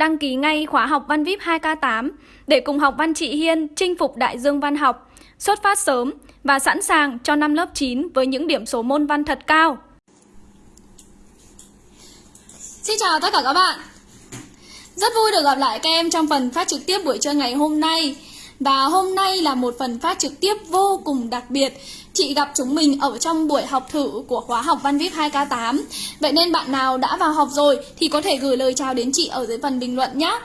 đăng ký ngay khóa học Văn VIP 2K8 để cùng học Văn chị Hiên chinh phục đại dương văn học, xuất phát sớm và sẵn sàng cho năm lớp 9 với những điểm số môn văn thật cao. Xin chào tất cả các bạn Rất vui được gặp lại các em trong phần phát trực tiếp buổi trưa ngày hôm nay Và hôm nay là một phần phát trực tiếp vô cùng đặc biệt Chị gặp chúng mình ở trong buổi học thử của khóa học Văn Viết 2K8 Vậy nên bạn nào đã vào học rồi thì có thể gửi lời chào đến chị ở dưới phần bình luận nhé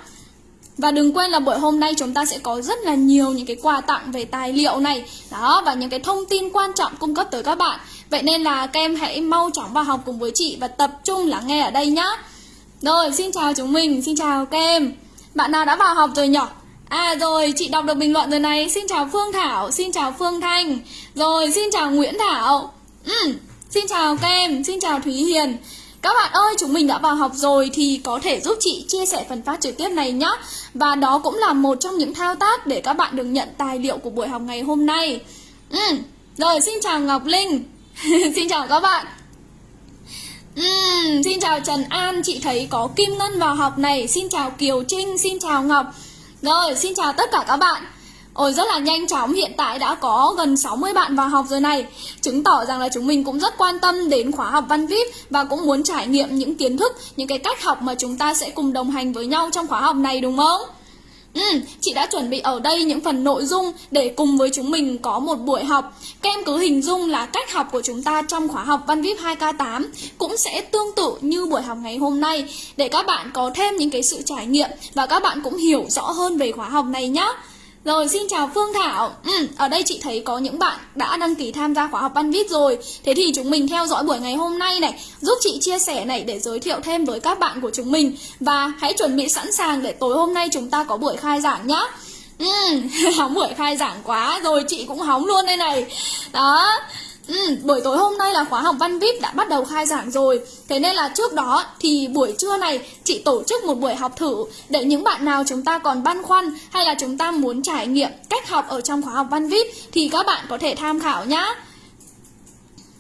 và đừng quên là buổi hôm nay chúng ta sẽ có rất là nhiều những cái quà tặng về tài liệu này. Đó và những cái thông tin quan trọng cung cấp tới các bạn. Vậy nên là các em hãy mau chóng vào học cùng với chị và tập trung lắng nghe ở đây nhá. Rồi xin chào chúng mình, xin chào các em. Bạn nào đã vào học rồi nhỉ? À rồi, chị đọc được bình luận rồi này Xin chào Phương Thảo, xin chào Phương Thanh Rồi, xin chào Nguyễn Thảo ừ, Xin chào các em, xin chào Thúy Hiền các bạn ơi, chúng mình đã vào học rồi thì có thể giúp chị chia sẻ phần phát trực tiếp này nhé. Và đó cũng là một trong những thao tác để các bạn được nhận tài liệu của buổi học ngày hôm nay. Ừ. Rồi, xin chào Ngọc Linh. xin chào các bạn. Uhm, xin chào Trần An, chị thấy có Kim Ngân vào học này Xin chào Kiều Trinh, xin chào Ngọc rồi, xin chào tất cả các bạn Ôi rất là nhanh chóng, hiện tại đã có gần 60 bạn vào học rồi này Chứng tỏ rằng là chúng mình cũng rất quan tâm đến khóa học văn VIP Và cũng muốn trải nghiệm những kiến thức, những cái cách học mà chúng ta sẽ cùng đồng hành với nhau trong khóa học này đúng không? Ừ, chị đã chuẩn bị ở đây những phần nội dung để cùng với chúng mình có một buổi học. Các em cứ hình dung là cách học của chúng ta trong khóa học Văn VIP 2K8 Cũng sẽ tương tự như buổi học ngày hôm nay. Để các bạn có thêm những cái sự trải nghiệm Và các bạn cũng hiểu rõ hơn về khóa học này nhé rồi xin chào Phương Thảo. Ừ, Ở đây chị thấy có những bạn đã đăng ký tham gia khóa học Văn Viết rồi. Thế thì chúng mình theo dõi buổi ngày hôm nay này Giúp chị chia sẻ này để giới thiệu thêm với các bạn của chúng mình. Và hãy chuẩn bị sẵn sàng để tối hôm nay chúng ta có buổi khai giảng nhá. Ừ, hóng buổi khai giảng quá Rồi chị cũng hóng luôn đây này. Đó. Ừ, buổi tối hôm nay là khóa học văn VIP đã bắt đầu khai giảng rồi Thế nên là trước đó thì buổi trưa này chị tổ chức một buổi học thử Để những bạn nào chúng ta còn băn khoăn hay là chúng ta muốn trải nghiệm cách học ở trong khóa học văn VIP Thì các bạn có thể tham khảo nhá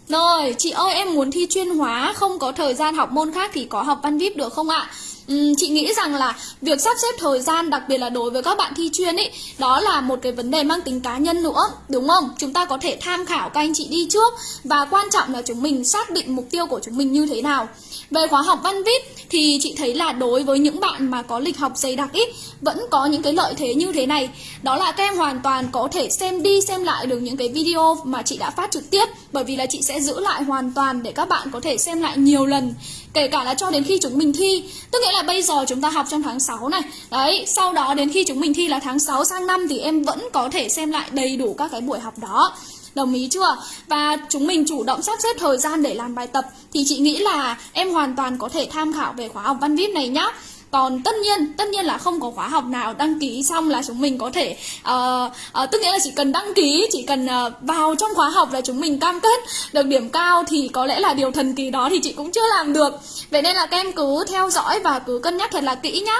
Rồi, chị ơi em muốn thi chuyên hóa không có thời gian học môn khác thì có học văn VIP được không ạ? Uhm, chị nghĩ rằng là việc sắp xếp thời gian đặc biệt là đối với các bạn thi chuyên ấy đó là một cái vấn đề mang tính cá nhân nữa đúng không? Chúng ta có thể tham khảo các anh chị đi trước và quan trọng là chúng mình xác định mục tiêu của chúng mình như thế nào. Về khóa học văn viết thì chị thấy là đối với những bạn mà có lịch học dày đặc ít vẫn có những cái lợi thế như thế này. Đó là các em hoàn toàn có thể xem đi, xem lại được những cái video mà chị đã phát trực tiếp, bởi vì là chị sẽ giữ lại hoàn toàn để các bạn có thể xem lại nhiều lần, kể cả là cho đến khi chúng mình thi. Tức nghĩa là bây giờ chúng ta học trong tháng 6 này. Đấy, sau đó đến khi chúng mình thi là tháng 6 sang năm thì em vẫn có thể xem lại đầy đủ các cái buổi học đó. Đồng ý chưa? Và chúng mình chủ động sắp xếp thời gian để làm bài tập Thì chị nghĩ là em hoàn toàn có thể tham khảo về khóa học văn viết này nhá. Còn tất nhiên tất nhiên là không có khóa học nào đăng ký xong là chúng mình có thể uh, uh, tức nghĩa là chỉ cần đăng ký chỉ cần uh, vào trong khóa học là chúng mình cam kết được điểm cao thì có lẽ là điều thần kỳ đó thì chị cũng chưa làm được. Vậy nên là các em cứ theo dõi và cứ cân nhắc thật là kỹ nhá.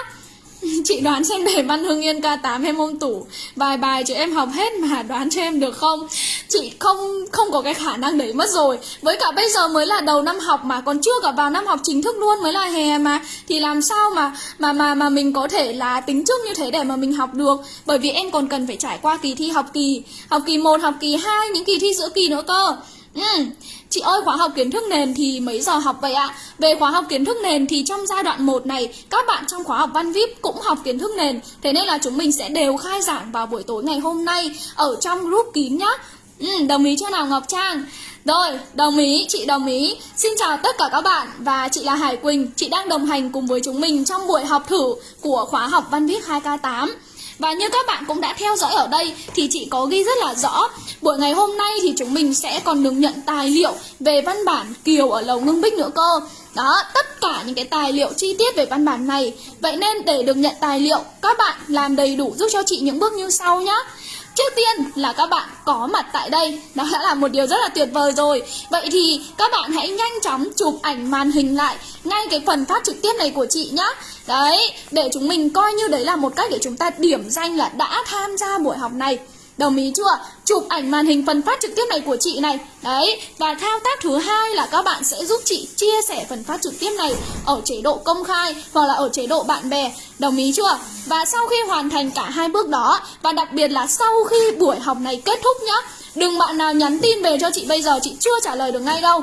Chị đoán xem đề văn Hưng Yên K8 em ôm tủ. Vài bài cho em học hết mà đoán cho em được không? Chị không không có cái khả năng đấy mất rồi. Với cả bây giờ mới là đầu năm học mà Còn chưa cả vào năm học chính thức luôn mới là hè mà. Thì làm sao mà mà mà mà mình có thể là tính trước như thế để mà mình học được? Bởi vì em còn cần phải trải qua kỳ thi học kỳ Học kỳ 1, học kỳ 2, những kỳ thi giữa kỳ nữa cơ. Ừ. Chị ơi khóa học kiến thức nền thì mấy giờ học vậy ạ? Về khóa học kiến thức nền thì trong giai đoạn 1 này Các bạn trong khóa học văn VIP cũng học kiến thức nền. Thế nên là chúng mình sẽ đều khai giảng vào buổi tối ngày hôm nay Ở trong group kín nhá. Ừ, Đồng ý chưa nào Ngọc Trang? Rồi, đồng ý, chị đồng ý. Xin chào tất cả các bạn. Và chị là Hải Quỳnh. Chị đang đồng hành cùng với chúng mình trong buổi học thử Của khóa học văn viết 2K8 và như các bạn cũng đã theo dõi ở đây thì chị có ghi rất là rõ Buổi ngày hôm nay thì chúng mình sẽ còn được nhận tài liệu về văn bản Kiều ở Lầu Ngưng Bích nữa cơ. Đó, tất cả những cái tài liệu chi tiết về văn bản này. Vậy nên để được nhận tài liệu, các bạn làm đầy đủ giúp cho chị những bước như sau nhé Trước tiên là các bạn có mặt tại đây. Đó đã là một điều rất là tuyệt vời rồi. Vậy thì các bạn hãy nhanh chóng chụp ảnh màn hình lại Ngay cái phần phát trực tiếp này của chị nhé Đấy, để chúng mình coi như đấy là một cách để chúng ta điểm danh là đã tham gia buổi học này Đồng ý chưa? Chụp ảnh màn hình phần phát trực tiếp này của chị này Đấy, và thao tác thứ hai là các bạn sẽ giúp chị chia sẻ phần phát trực tiếp này Ở chế độ công khai hoặc là ở chế độ bạn bè Đồng ý chưa? Và sau khi hoàn thành cả hai bước đó Và đặc biệt là sau khi buổi học này kết thúc nhá Đừng bạn nào nhắn tin về cho chị bây giờ chị chưa trả lời được ngay đâu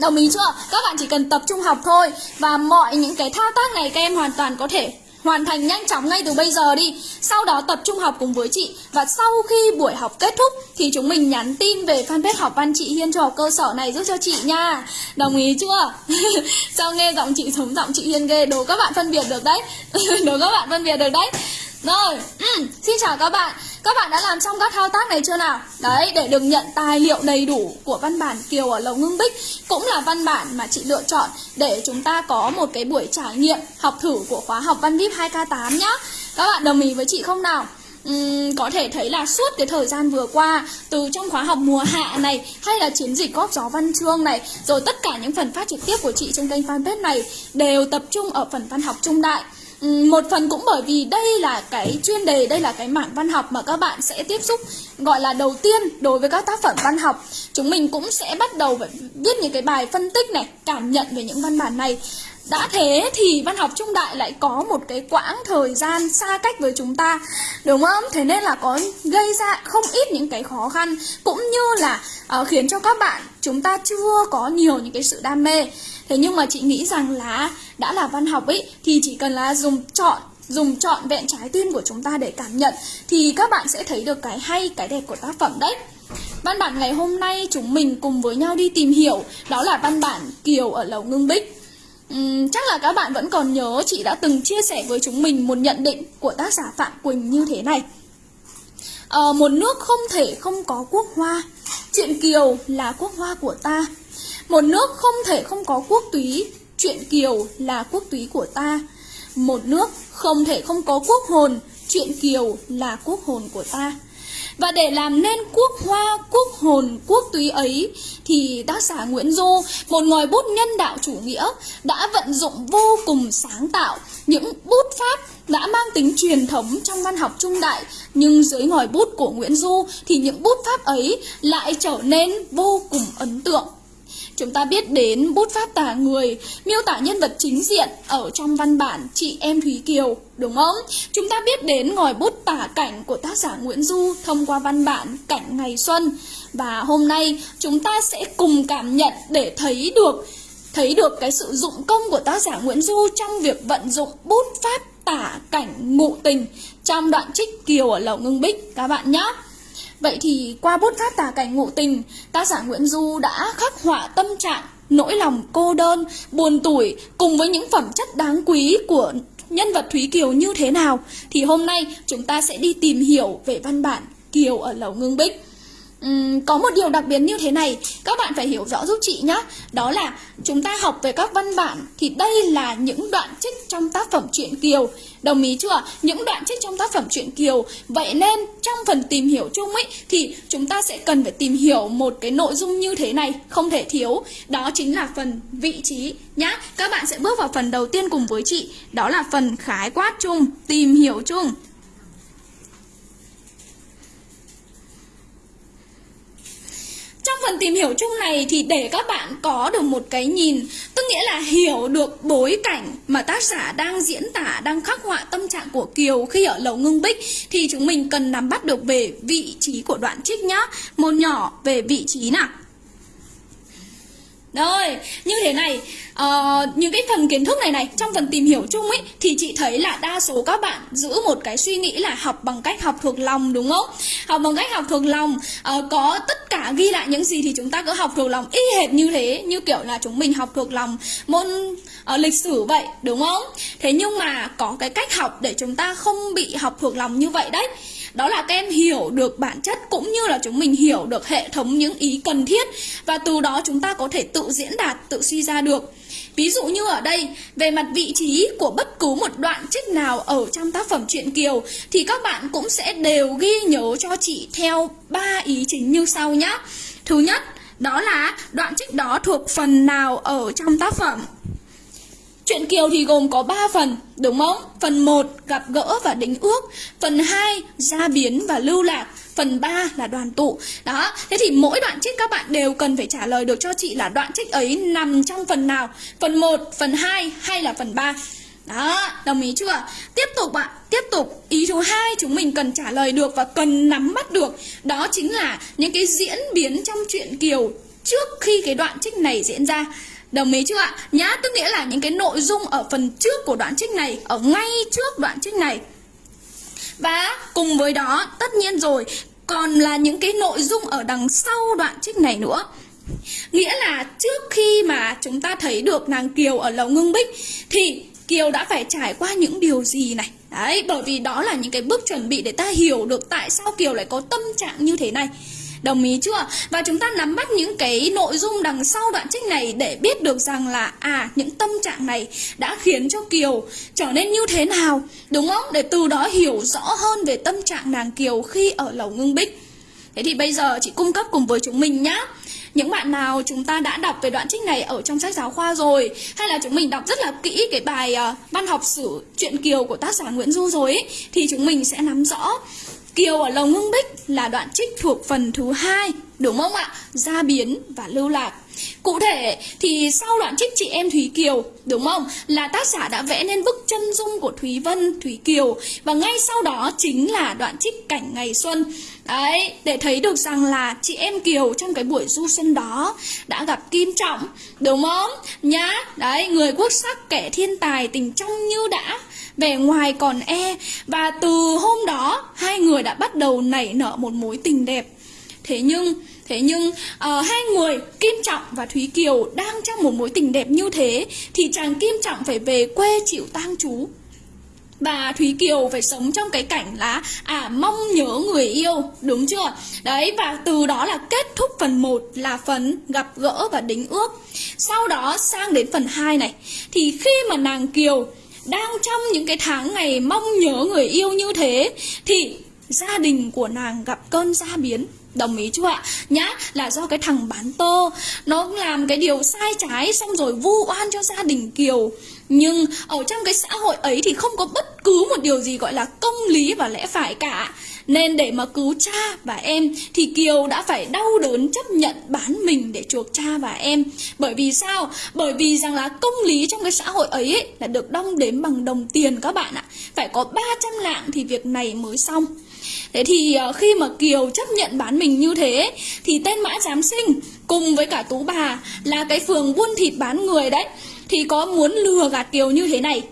Đồng ý chưa? Các bạn chỉ cần tập trung học thôi Và mọi những cái thao tác này các em hoàn toàn có thể hoàn thành nhanh chóng ngay từ bây giờ đi. Sau đó tập trung học cùng với chị Và sau khi buổi học kết thúc Thì chúng mình nhắn tin về fanpage học văn chị Hiên cho học cơ sở này giúp cho chị nha. Đồng ý chưa? Sao nghe giọng chị giống giọng chị Hiên ghê? Đồ các bạn phân biệt được đấy. Đồ các bạn phân biệt được đấy rồi, ừ, xin chào các bạn Các bạn đã làm xong các thao tác này chưa nào? Đấy, để được nhận tài liệu đầy đủ của văn bản Kiều ở Lầu Ngưng Bích Cũng là văn bản mà chị lựa chọn để chúng ta có một cái buổi trải nghiệm học thử của khóa học Văn VIP 2K8 nhá Các bạn đồng ý với chị không nào? Uhm, có thể thấy là suốt cái thời gian vừa qua từ trong khóa học mùa hạ này hay là chiến dịch góp gió văn chương này rồi tất cả những phần phát trực tiếp của chị trên kênh fanpage này đều tập trung ở phần văn học trung đại Ừ, một phần cũng bởi vì đây là cái chuyên đề đây là cái mảng văn học mà các bạn sẽ tiếp xúc gọi là đầu tiên đối với các tác phẩm văn học. Chúng mình cũng sẽ bắt đầu phải viết những cái bài phân tích này cảm nhận về những văn bản này. Đã thế thì văn học trung đại lại có một cái quãng thời gian xa cách với chúng ta Đúng không? Thế nên là có gây ra không ít những cái khó khăn Cũng như là uh, khiến cho các bạn chúng ta chưa có nhiều những cái sự đam mê. Thế nhưng mà chị nghĩ rằng là đã là văn học ấy Thì chỉ cần là dùng chọn dùng trọn vẹn trái tim của chúng ta để cảm nhận Thì các bạn sẽ thấy được cái hay, cái đẹp của tác phẩm đấy. Văn bản ngày hôm nay chúng mình cùng với nhau đi tìm hiểu Đó là văn bản Kiều ở Lầu Ngưng Bích. Uhm, chắc là các bạn vẫn còn nhớ chị đã từng chia sẻ với chúng mình một nhận định của tác giả Phạm Quỳnh như thế này. À, Một nước không thể không có quốc hoa. Chuyện Kiều là quốc hoa của ta. Một nước không thể không có quốc túy. Chuyện Kiều là quốc túy của ta. Một nước không thể không có quốc hồn. Chuyện Kiều là quốc hồn của ta. Và để làm nên quốc hoa, quốc hồn, quốc túy ấy thì tác giả Nguyễn Du, một ngòi bút nhân đạo chủ nghĩa, đã vận dụng vô cùng sáng tạo. Những bút pháp đã mang tính truyền thống trong văn học trung đại nhưng dưới ngòi bút của Nguyễn Du thì những bút pháp ấy lại trở nên vô cùng ấn tượng. Chúng ta biết đến bút pháp tả người, miêu tả nhân vật chính diện ở trong văn bản Chị Em Thúy Kiều, đúng không? Chúng ta biết đến ngòi bút tả cảnh của tác giả Nguyễn Du thông qua văn bản Cảnh Ngày Xuân. Và hôm nay chúng ta sẽ cùng cảm nhận để thấy được thấy được cái sự dụng công của tác giả Nguyễn Du trong việc vận dụng bút pháp tả cảnh ngụ tình trong đoạn trích Kiều ở Lầu Ngưng Bích các bạn nhé. Vậy thì qua bút pháp tả cảnh ngụ tình, tác giả Nguyễn Du đã khắc họa tâm trạng, nỗi lòng cô đơn, buồn tủi cùng với những phẩm chất đáng quý của nhân vật Thúy Kiều như thế nào thì hôm nay chúng ta sẽ đi tìm hiểu về văn bản Kiều ở Lầu Ngưng Bích. Uhm, có một điều đặc biệt như thế này các bạn phải hiểu rõ giúp chị nhé đó là chúng ta học về các văn bản thì đây là những đoạn trích trong tác phẩm truyện kiều. Đồng ý chưa? Những đoạn trích trong tác phẩm truyện kiều. Vậy nên trong phần tìm hiểu chung ấy thì chúng ta sẽ cần phải tìm hiểu một cái nội dung như thế này không thể thiếu. Đó chính là phần vị trí nhá. Các bạn sẽ bước vào phần đầu tiên cùng với chị. Đó là phần khái quát chung tìm hiểu chung. Trong phần tìm hiểu chung này thì để các bạn có được một cái nhìn Tức nghĩa là hiểu được bối cảnh mà tác giả đang diễn tả, đang khắc họa tâm trạng của Kiều khi ở lầu ngưng bích Thì chúng mình cần nắm bắt được về vị trí của đoạn trích nhá. Một nhỏ về vị trí nào? Rồi, như thế này, uh, những cái phần kiến thức này này, trong phần tìm hiểu chung ấy Thì chị thấy là đa số các bạn giữ một cái suy nghĩ là học bằng cách học thuộc lòng đúng không? Học bằng cách học thuộc lòng, uh, có tất cả ghi lại những gì thì chúng ta cứ học thuộc lòng y hệt như thế Như kiểu là chúng mình học thuộc lòng môn uh, lịch sử vậy, đúng không? Thế nhưng mà có cái cách học để chúng ta không bị học thuộc lòng như vậy đấy đó là các em hiểu được bản chất cũng như là chúng mình hiểu được hệ thống những ý cần thiết và từ đó chúng ta có thể tự diễn đạt, tự suy ra được. Ví dụ như ở đây, về mặt vị trí của bất cứ một đoạn trích nào ở trong tác phẩm truyện Kiều thì các bạn cũng sẽ đều ghi nhớ cho chị theo ba ý chính như sau nhé. Thứ nhất, đó là đoạn trích đó thuộc phần nào ở trong tác phẩm. Chuyện Kiều thì gồm có 3 phần, đúng không? Phần 1 gặp gỡ và đính ước, phần 2 gia biến và lưu lạc, phần 3 là đoàn tụ. Đó, thế thì mỗi đoạn trích các bạn đều cần phải trả lời được cho chị là đoạn trích ấy nằm trong phần nào? Phần 1, phần 2 hay là phần 3? Đó, đồng ý chưa? Tiếp tục ạ, tiếp tục Ý thứ hai chúng mình cần trả lời được và cần nắm bắt được Đó chính là những cái diễn biến trong chuyện Kiều trước khi cái đoạn trích này diễn ra Đồng ý chưa ạ? Nhá, tức nghĩa là những cái nội dung ở phần trước của đoạn trích này Ở ngay trước đoạn trích này. Và cùng với đó, tất nhiên rồi Còn là những cái nội dung ở đằng sau đoạn trích này nữa. Nghĩa là trước khi mà chúng ta thấy được nàng Kiều ở lầu ngưng bích Thì Kiều đã phải trải qua những điều gì này? Đấy, bởi vì đó là những cái bước chuẩn bị để ta hiểu được tại sao Kiều lại có tâm trạng như thế này. Đồng ý chưa? Và chúng ta nắm bắt những cái nội dung đằng sau đoạn trích này để biết được rằng là à những tâm trạng này đã khiến cho Kiều trở nên như thế nào, đúng không? Để từ đó hiểu rõ hơn về tâm trạng nàng Kiều khi ở lầu ngưng bích. Thế thì bây giờ chị cung cấp cùng với chúng mình nhá. Những bạn nào chúng ta đã đọc về đoạn trích này ở trong sách giáo khoa rồi Hay là chúng mình đọc rất là kỹ cái bài uh, văn học sử truyện Kiều của tác giả Nguyễn Du rồi ấy, Thì chúng mình sẽ nắm rõ Kiều ở Lồng Ngưng Bích là đoạn trích thuộc phần thứ hai Đúng không ạ? Gia biến và lưu lạc Cụ thể thì sau đoạn trích chị em Thúy Kiều Đúng không? Là tác giả đã vẽ nên bức chân dung của Thúy Vân, Thúy Kiều Và ngay sau đó chính là đoạn trích cảnh ngày xuân Đấy, để thấy được rằng là chị em Kiều trong cái buổi du xuân đó đã gặp Kim Trọng, đúng không? Nhá, đấy, người quốc sắc kẻ thiên tài tình trong như đã vẻ ngoài còn e và từ hôm đó hai người đã bắt đầu nảy nở một mối tình đẹp. Thế nhưng thế nhưng uh, hai người kim trọng và thúy kiều đang trong một mối tình đẹp như thế thì chàng kim trọng phải về quê chịu tang chú và Thúy Kiều phải sống trong cái cảnh là à mong nhớ người yêu đúng chưa? Đấy và từ đó là kết thúc phần 1 là phần gặp gỡ và đính ước. Sau đó sang đến phần 2 này thì khi mà nàng Kiều đang trong những cái tháng ngày mong nhớ người yêu như thế thì gia đình của nàng gặp cơn gia biến. Đồng ý chưa ạ? Nhá, là do cái thằng bán tơ. Nó làm cái điều sai trái Xong rồi vu oan cho gia đình Kiều. Nhưng ở trong cái xã hội ấy Thì không có bất cứ một điều gì gọi là công lý và lẽ phải cả nên để mà cứu cha và em thì Kiều đã phải đau đớn chấp nhận bán mình để chuộc cha và em. Bởi vì sao? Bởi vì rằng là công lý trong cái xã hội ấy, ấy là được đong đếm bằng đồng tiền các bạn ạ. Phải có 300 lạng thì việc này mới xong. Thế thì ờ, khi mà Kiều chấp nhận bán mình như thế thì tên Mã Giám Sinh cùng với cả Tú Bà là cái phường buôn thịt bán người đấy thì có muốn lừa gạt Kiều như thế này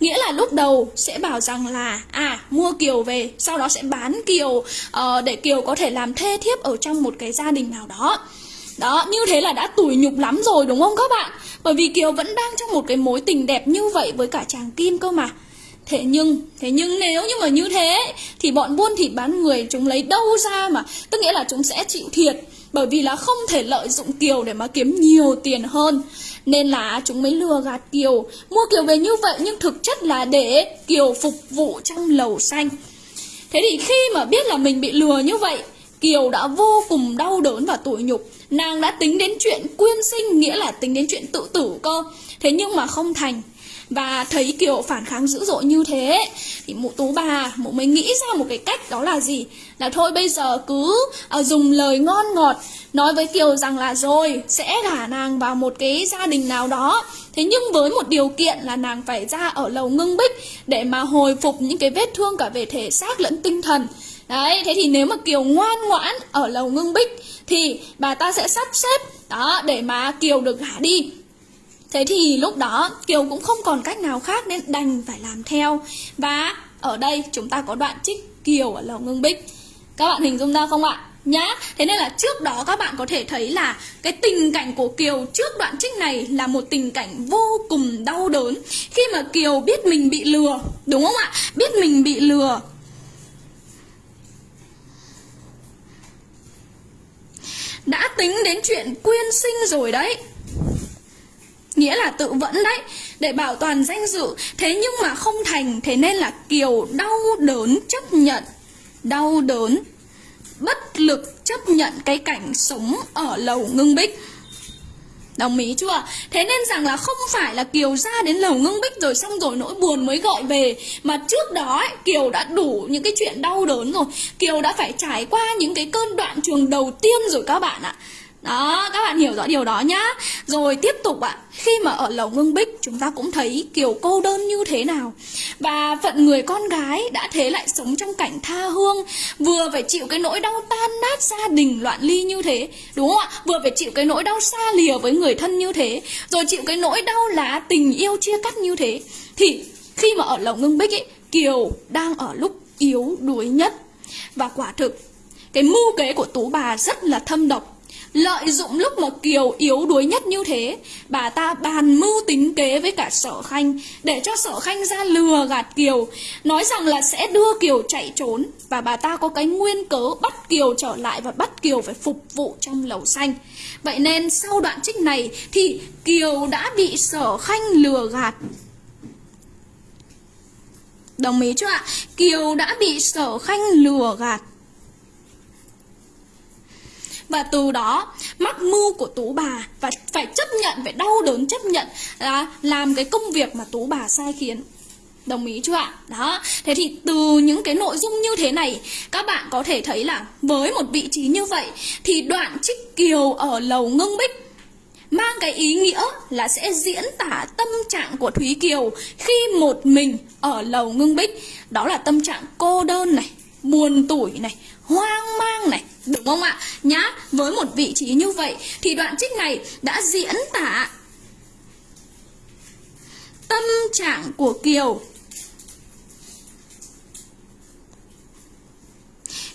Nghĩa là lúc đầu sẽ bảo rằng là À mua Kiều về Sau đó sẽ bán Kiều uh, Để Kiều có thể làm thê thiếp ở trong một cái gia đình nào đó đó, như thế là đã tủi nhục lắm rồi đúng không các bạn? Bởi vì Kiều vẫn đang trong một cái mối tình đẹp như vậy với cả chàng Kim cơ mà. Thế nhưng, thế nhưng nếu như mà như thế thì bọn buôn thịt bán người chúng lấy đâu ra mà Tức nghĩa là chúng sẽ chịu thiệt Bởi vì là không thể lợi dụng Kiều để mà kiếm nhiều tiền hơn nên là chúng mới lừa gạt Kiều. Mua Kiều về như vậy, nhưng thực chất là để Kiều phục vụ trong lầu xanh. Thế thì khi mà biết là mình bị lừa như vậy, Kiều đã vô cùng đau đớn và tủi nhục. Nàng đã tính đến chuyện quyên sinh, Nghĩa là tính đến chuyện tự tử cơ. Thế nhưng mà không thành và thấy Kiều phản kháng dữ dội như thế Thì mụ tú bà mụ mới nghĩ ra một cái cách đó là gì? Là thôi bây giờ cứ uh, dùng lời ngon ngọt Nói với Kiều rằng là rồi sẽ gả nàng vào một cái gia đình nào đó. Thế nhưng với một điều kiện là nàng phải ra ở lầu ngưng bích Để mà hồi phục những cái vết thương cả về thể xác lẫn tinh thần. Đấy, thế thì nếu mà Kiều ngoan ngoãn ở lầu ngưng bích Thì bà ta sẽ sắp xếp đó để mà Kiều được gả đi. Thế thì lúc đó Kiều cũng không còn cách nào khác nên đành phải làm theo. Và ở đây chúng ta có đoạn trích Kiều ở lầu ngưng bích. Các bạn hình dung ra không ạ? Nhá, thế nên là trước đó các bạn có thể thấy là Cái tình cảnh của Kiều trước đoạn trích này là một tình cảnh vô cùng đau đớn. Khi mà Kiều biết mình bị lừa Đúng không ạ? Biết mình bị lừa. Đã tính đến chuyện quyên sinh rồi đấy nghĩa là tự vẫn đấy để bảo toàn danh dự. Thế nhưng mà không thành thế nên là kiều đau đớn chấp nhận. Đau đớn bất lực chấp nhận cái cảnh sống ở lầu ngưng bích. Đồng ý chưa? Thế nên rằng là không phải là Kiều ra đến lầu ngưng bích rồi xong rồi nỗi buồn mới gọi về. Mà trước đó ấy, Kiều đã đủ những cái chuyện đau đớn rồi. Kiều đã phải trải qua những cái cơn đoạn trường đầu tiên rồi các bạn ạ đó, các bạn hiểu rõ điều đó nhá. Rồi tiếp tục ạ. Khi mà ở lầu ngưng bích Chúng ta cũng thấy kiểu cô đơn như thế nào. Và phận người con gái Đã thế lại sống trong cảnh tha hương Vừa phải chịu cái nỗi đau tan nát gia đình loạn ly như thế Đúng không ạ? Vừa phải chịu cái nỗi đau xa lìa với người thân như thế Rồi chịu cái nỗi đau lá tình yêu chia cắt như thế Thì khi mà ở lầu ngưng bích ấy Kiều đang ở lúc yếu đuối nhất. Và quả thực Cái mưu kế của tú bà rất là thâm độc. Lợi dụng lúc mà Kiều yếu đuối nhất như thế, Bà ta bàn mưu tính kế với cả sở khanh Để cho sở khanh ra lừa gạt Kiều, Nói rằng là sẽ đưa Kiều chạy trốn Và bà ta có cái nguyên cớ bắt Kiều trở lại Và bắt Kiều phải phục vụ trong lầu xanh. Vậy nên sau đoạn trích này Thì Kiều đã bị sở khanh lừa gạt. Đồng ý chưa ạ? Kiều đã bị sở khanh lừa gạt và từ đó mắc mưu của tú bà và phải chấp nhận phải đau đớn chấp nhận là làm cái công việc mà tú bà sai khiến. Đồng ý chưa ạ? Đó, thế thì từ những cái nội dung như thế này Các bạn có thể thấy là với một vị trí như vậy Thì đoạn trích kiều ở lầu ngưng bích Mang cái ý nghĩa là sẽ diễn tả tâm trạng của Thúy Kiều Khi một mình ở lầu ngưng bích. Đó là tâm trạng cô đơn này, buồn tủi này, hoang mang này Đúng không ạ? Nhá, với một vị trí như vậy Thì đoạn trích này đã diễn tả Tâm trạng của Kiều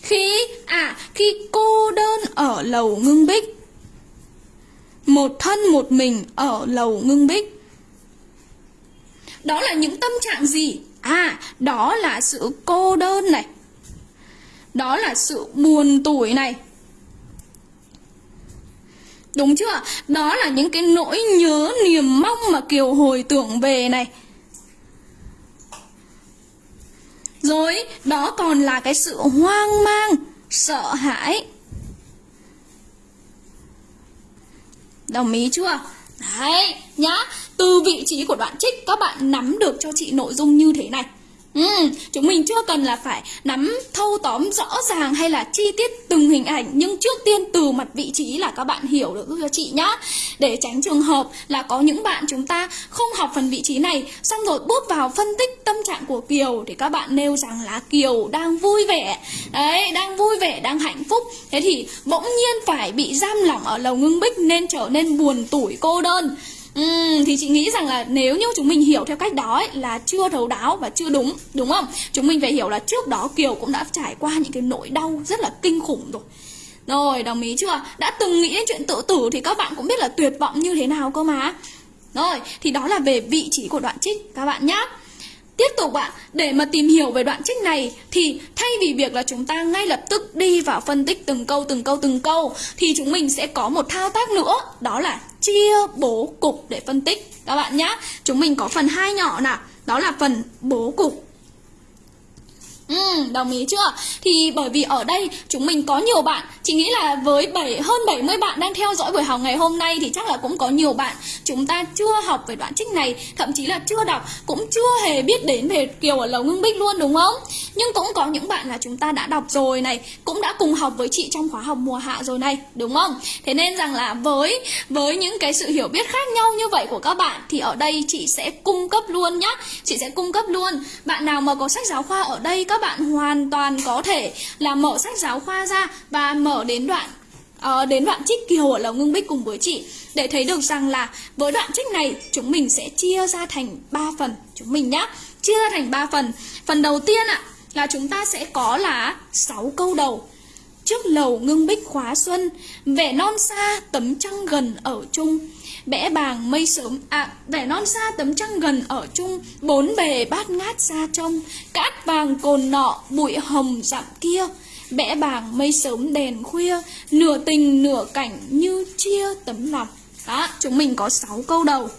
Khi, à, khi cô đơn ở lầu ngưng bích Một thân một mình ở lầu ngưng bích Đó là những tâm trạng gì? À, đó là sự cô đơn này đó là sự buồn tủi này. Đúng chưa? Đó là những cái nỗi nhớ niềm mong mà Kiều hồi tưởng về này. Rồi, đó còn là cái sự hoang mang, sợ hãi. Đồng ý chưa? Đấy, nhá. Từ vị trí của đoạn trích các bạn nắm được cho chị nội dung như thế này. Ừ, chúng mình chưa cần là phải nắm thâu tóm rõ ràng hay là chi tiết từng hình ảnh Nhưng trước tiên từ mặt vị trí là các bạn hiểu được cho chị nhá. Để tránh trường hợp là có những bạn chúng ta không học phần vị trí này Xong rồi bước vào phân tích tâm trạng của Kiều Thì các bạn nêu rằng là Kiều đang vui vẻ. Đấy, đang vui vẻ, đang hạnh phúc. Thế thì bỗng nhiên phải bị giam lỏng ở lầu ngưng bích nên trở nên buồn tủi cô đơn. Uhm, thì chị nghĩ rằng là nếu như chúng mình hiểu theo cách đó ấy, là chưa thấu đáo và chưa đúng đúng không? Chúng mình phải hiểu là trước đó kiều cũng đã trải qua những cái nỗi đau rất là kinh khủng rồi. Rồi đồng ý chưa? Đã từng nghĩ đến chuyện tự tử thì các bạn cũng biết là tuyệt vọng như thế nào cơ mà. Rồi thì đó là về vị trí của đoạn trích các bạn nhé Tiếp tục ạ, để mà tìm hiểu về đoạn trích này thì thay vì việc là chúng ta ngay lập tức đi vào phân tích từng câu từng câu từng câu thì chúng mình sẽ có một thao tác nữa, đó là chia bố cục để phân tích các bạn nhá Chúng mình có phần hai nhỏ nào, đó là phần bố cục. Ừ, đồng ý chưa? Thì bởi vì ở đây chúng mình có nhiều bạn Chị nghĩ là với 7, hơn 70 bạn đang theo dõi buổi học ngày hôm nay Thì chắc là cũng có nhiều bạn chúng ta chưa học về đoạn trích này Thậm chí là chưa đọc Cũng chưa hề biết đến về Kiều ở Lầu Ngưng Bích luôn đúng không? Nhưng cũng có những bạn là chúng ta đã đọc rồi này Cũng đã cùng học với chị trong khóa học mùa hạ rồi này Đúng không? Thế nên rằng là với với những cái sự hiểu biết khác nhau như vậy của các bạn Thì ở đây chị sẽ cung cấp luôn nhá Chị sẽ cung cấp luôn Bạn nào mà có sách giáo khoa ở đây các bạn hoàn toàn có thể là mở sách giáo khoa ra và mở đến đoạn uh, đến đoạn trích kiều ở lầu ngưng bích cùng với chị để thấy được rằng là với đoạn trích này chúng mình sẽ chia ra thành 3 phần chúng mình nhá. Chia ra thành 3 phần. Phần đầu tiên ạ là chúng ta sẽ có là 6 câu đầu trước lầu ngưng bích khóa xuân, vẻ non xa tấm trăng gần ở chung. Bẽ bàng mây sớm à vẻ non xa tấm trăng gần ở chung. Bốn bề bát ngát xa trông cát vàng cồn nọ bụi hồng dặm kia. Bẽ bàng mây sớm đèn khuya, nửa tình nửa cảnh như chia tấm lòng. Đó, chúng mình có 6 câu đầu.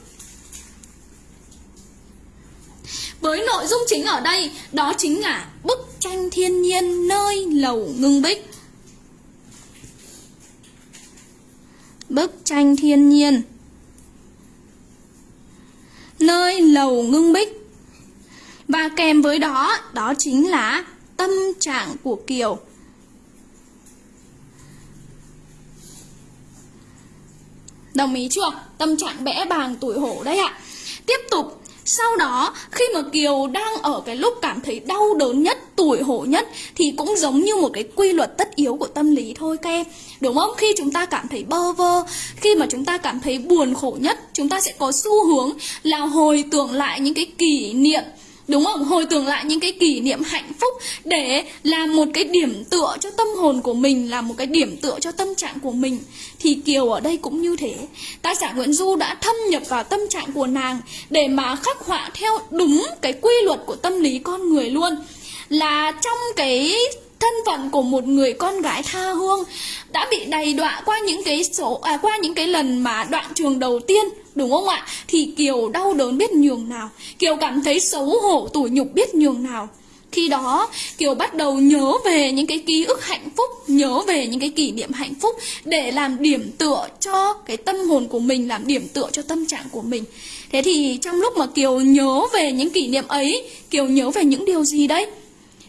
Với nội dung chính ở đây, đó chính là bức tranh thiên nhiên nơi lầu ngưng bích. bức tranh thiên nhiên. Nơi lầu ngưng bích. Và kèm với đó đó chính là tâm trạng của kiều. Đồng ý chưa? Tâm trạng bẽ bàng tuổi hổ đấy ạ. Tiếp tục sau đó khi mà Kiều đang ở cái lúc cảm thấy đau đớn nhất, tuổi hổ nhất thì cũng giống như một cái quy luật tất yếu của tâm lý thôi các em. Đúng không? Khi chúng ta cảm thấy bơ vơ, khi mà chúng ta cảm thấy buồn khổ nhất, chúng ta sẽ có xu hướng là hồi tưởng lại những cái kỷ niệm Đúng không? Hồi tưởng lại những cái kỷ niệm hạnh phúc để làm một cái điểm tựa cho tâm hồn của mình, làm một cái điểm tựa cho tâm trạng của mình. Thì Kiều ở đây cũng như thế. Tác giả Nguyễn Du đã thâm nhập vào tâm trạng của nàng để mà khắc họa theo đúng cái quy luật của tâm lý con người luôn. Là trong cái thân phận của một người con gái tha hương đã bị đầy đọa qua những cái số à, qua những cái lần mà đoạn trường đầu tiên đúng không ạ? Thì kiều đau đớn biết nhường nào. Kiều cảm thấy xấu hổ tủi nhục biết nhường nào. Khi đó kiều bắt đầu nhớ về những cái ký ức hạnh phúc nhớ về những cái kỷ niệm hạnh phúc để làm điểm tựa cho cái tâm hồn của mình làm điểm tựa cho tâm trạng của mình. Thế thì trong lúc mà kiều nhớ về những kỷ niệm ấy kiều nhớ về những điều gì đấy?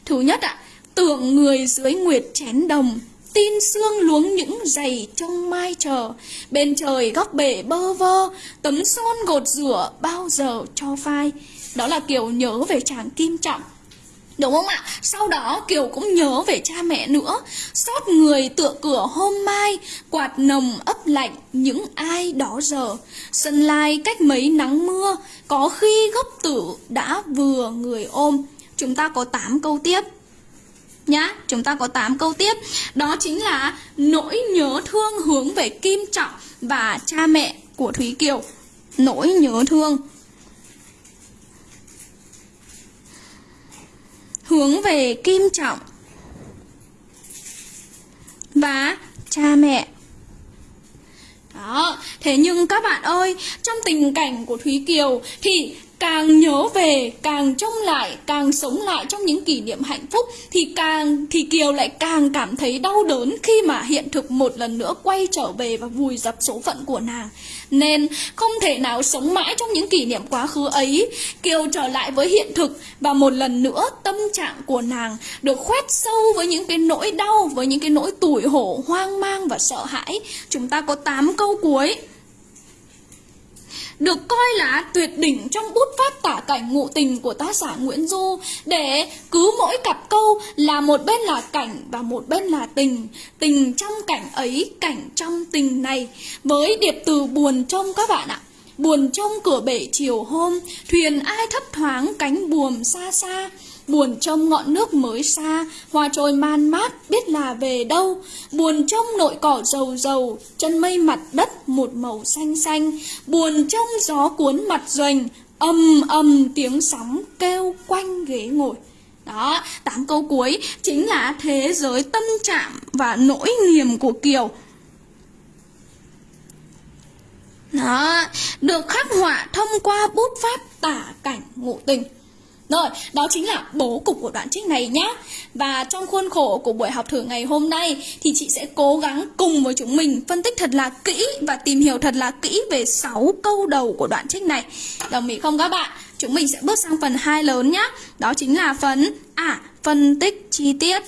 Thứ nhất ạ tượng người dưới nguyệt chén đồng, Tin xương luống những giày trong mai chờ. Bên trời góc bể bơ vơ, Tấm son gột rửa bao giờ cho phai. Đó là kiểu nhớ về chàng Kim Trọng. Đúng không ạ? Sau đó Kiều cũng nhớ về cha mẹ nữa. Xót người tựa cửa hôm mai, Quạt nồng ấp lạnh những ai đó giờ. Sân lai cách mấy nắng mưa, Có khi gốc tử đã vừa người ôm. Chúng ta có 8 câu tiếp nhá chúng ta có 8 câu tiếp. Đó chính là nỗi nhớ thương hướng về Kim Trọng và cha mẹ của Thúy Kiều. Nỗi nhớ thương. Hướng về Kim Trọng và cha mẹ. Đó, thế nhưng các bạn ơi, trong tình cảnh của Thúy Kiều thì càng nhớ về, càng trông lại, càng sống lại trong những kỷ niệm hạnh phúc thì càng, thì kiều lại càng cảm thấy đau đớn khi mà hiện thực một lần nữa quay trở về và vùi dập số phận của nàng. Nên không thể nào sống mãi trong những kỷ niệm quá khứ ấy. Kiều trở lại với hiện thực và một lần nữa tâm trạng của nàng được khoét sâu với những cái nỗi đau, với những cái nỗi tủi hổ, hoang mang và sợ hãi. Chúng ta có 8 câu cuối được coi là tuyệt đỉnh trong bút pháp tả cảnh ngụ tình của tác giả Nguyễn Du. Để cứ mỗi cặp câu là một bên là cảnh và một bên là tình tình trong cảnh ấy, cảnh trong tình này. Với điệp từ buồn trong các bạn ạ, buồn trong cửa bể chiều hôm, thuyền ai thấp thoáng cánh buồm xa xa. Buồn trong ngọn nước mới xa, hoa trôi man mát biết là về đâu. Buồn trong nội cỏ dầu dầu, chân mây mặt đất một màu xanh xanh. Buồn trong gió cuốn mặt doanh, âm âm tiếng sóng kêu quanh ghế ngồi. Đó, tám câu cuối chính là thế giới tâm trạng và nỗi niềm của Kiều. Đó, được khắc họa thông qua bút pháp tả cảnh ngụ tình. Rồi, đó chính là bố cục của đoạn trích này nhé. Và trong khuôn khổ của buổi học thử ngày hôm nay thì chị sẽ cố gắng cùng với chúng mình phân tích thật là kỹ và tìm hiểu thật là kỹ về 6 câu đầu của đoạn trích này. Đồng ý không các bạn? Chúng mình sẽ bước sang phần 2 lớn nhé. Đó chính là phần à, phân tích chi tiết.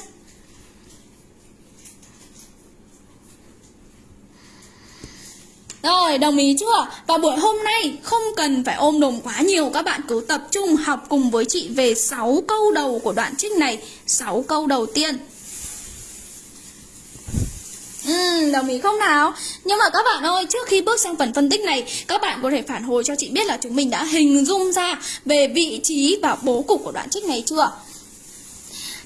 Rồi, đồng ý chưa? Và buổi hôm nay không cần phải ôm đồm quá nhiều Các bạn cứ tập trung học cùng với chị về 6 câu đầu của đoạn trích này 6 câu đầu tiên Ừ, đồng ý không nào? Nhưng mà các bạn ơi, trước khi bước sang phần phân tích này, các bạn có thể phản hồi cho chị biết là chúng mình đã hình dung ra về vị trí và bố cục của đoạn trích này chưa?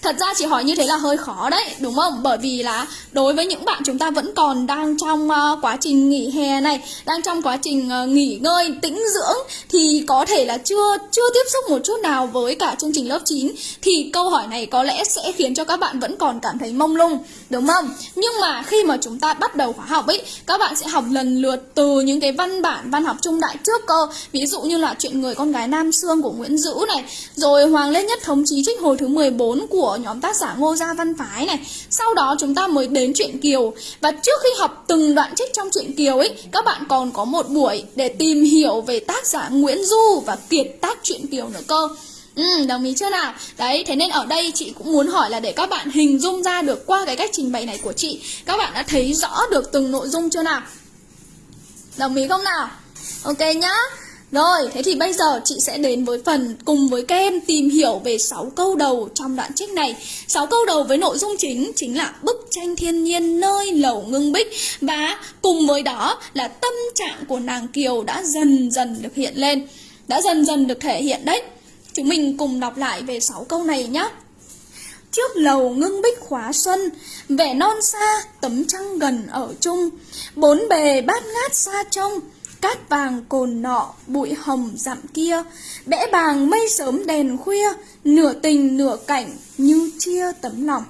Thật ra chỉ hỏi như thế là hơi khó đấy, đúng không? Bởi vì là đối với những bạn chúng ta vẫn còn đang trong uh, quá trình nghỉ hè này, đang trong quá trình uh, nghỉ ngơi, tĩnh dưỡng thì có thể là chưa chưa tiếp xúc một chút nào với cả chương trình lớp 9 thì câu hỏi này có lẽ sẽ khiến cho các bạn vẫn còn cảm thấy mông lung, đúng không? Nhưng mà khi mà chúng ta bắt đầu khóa học ấy, các bạn sẽ học lần lượt từ những cái văn bản văn học trung đại trước cơ, ví dụ như là chuyện người con gái Nam Sương của Nguyễn Dữ này, rồi Hoàng Lê Nhất thống chí trích hồi thứ 14 của của nhóm tác giả Ngô Gia Văn Phái này Sau đó chúng ta mới đến truyện Kiều Và trước khi học từng đoạn trích trong truyện Kiều ấy Các bạn còn có một buổi để tìm hiểu về tác giả Nguyễn Du và kiệt tác truyện Kiều nữa cơ Ừ, đồng ý chưa nào? Đấy, thế nên ở đây chị cũng muốn hỏi là để các bạn hình dung ra được qua cái cách trình bày này của chị Các bạn đã thấy rõ được từng nội dung chưa nào? Đồng ý không nào? Ok nhá rồi, thế thì bây giờ chị sẽ đến với phần cùng với các em tìm hiểu về 6 câu đầu trong đoạn trích này. 6 câu đầu với nội dung chính chính là bức tranh thiên nhiên nơi lầu ngưng bích và cùng với đó là tâm trạng của nàng Kiều đã dần dần được hiện lên, đã dần dần được thể hiện đấy. Chúng mình cùng đọc lại về 6 câu này nhé. Trước lầu ngưng bích khóa xuân, vẻ non xa, tấm trăng gần ở chung, bốn bề bát ngát xa trông, Cát vàng cồn nọ, bụi hồng dặm kia, Bẽ bàng mây sớm đèn khuya, Nửa tình nửa cảnh như chia tấm lòng.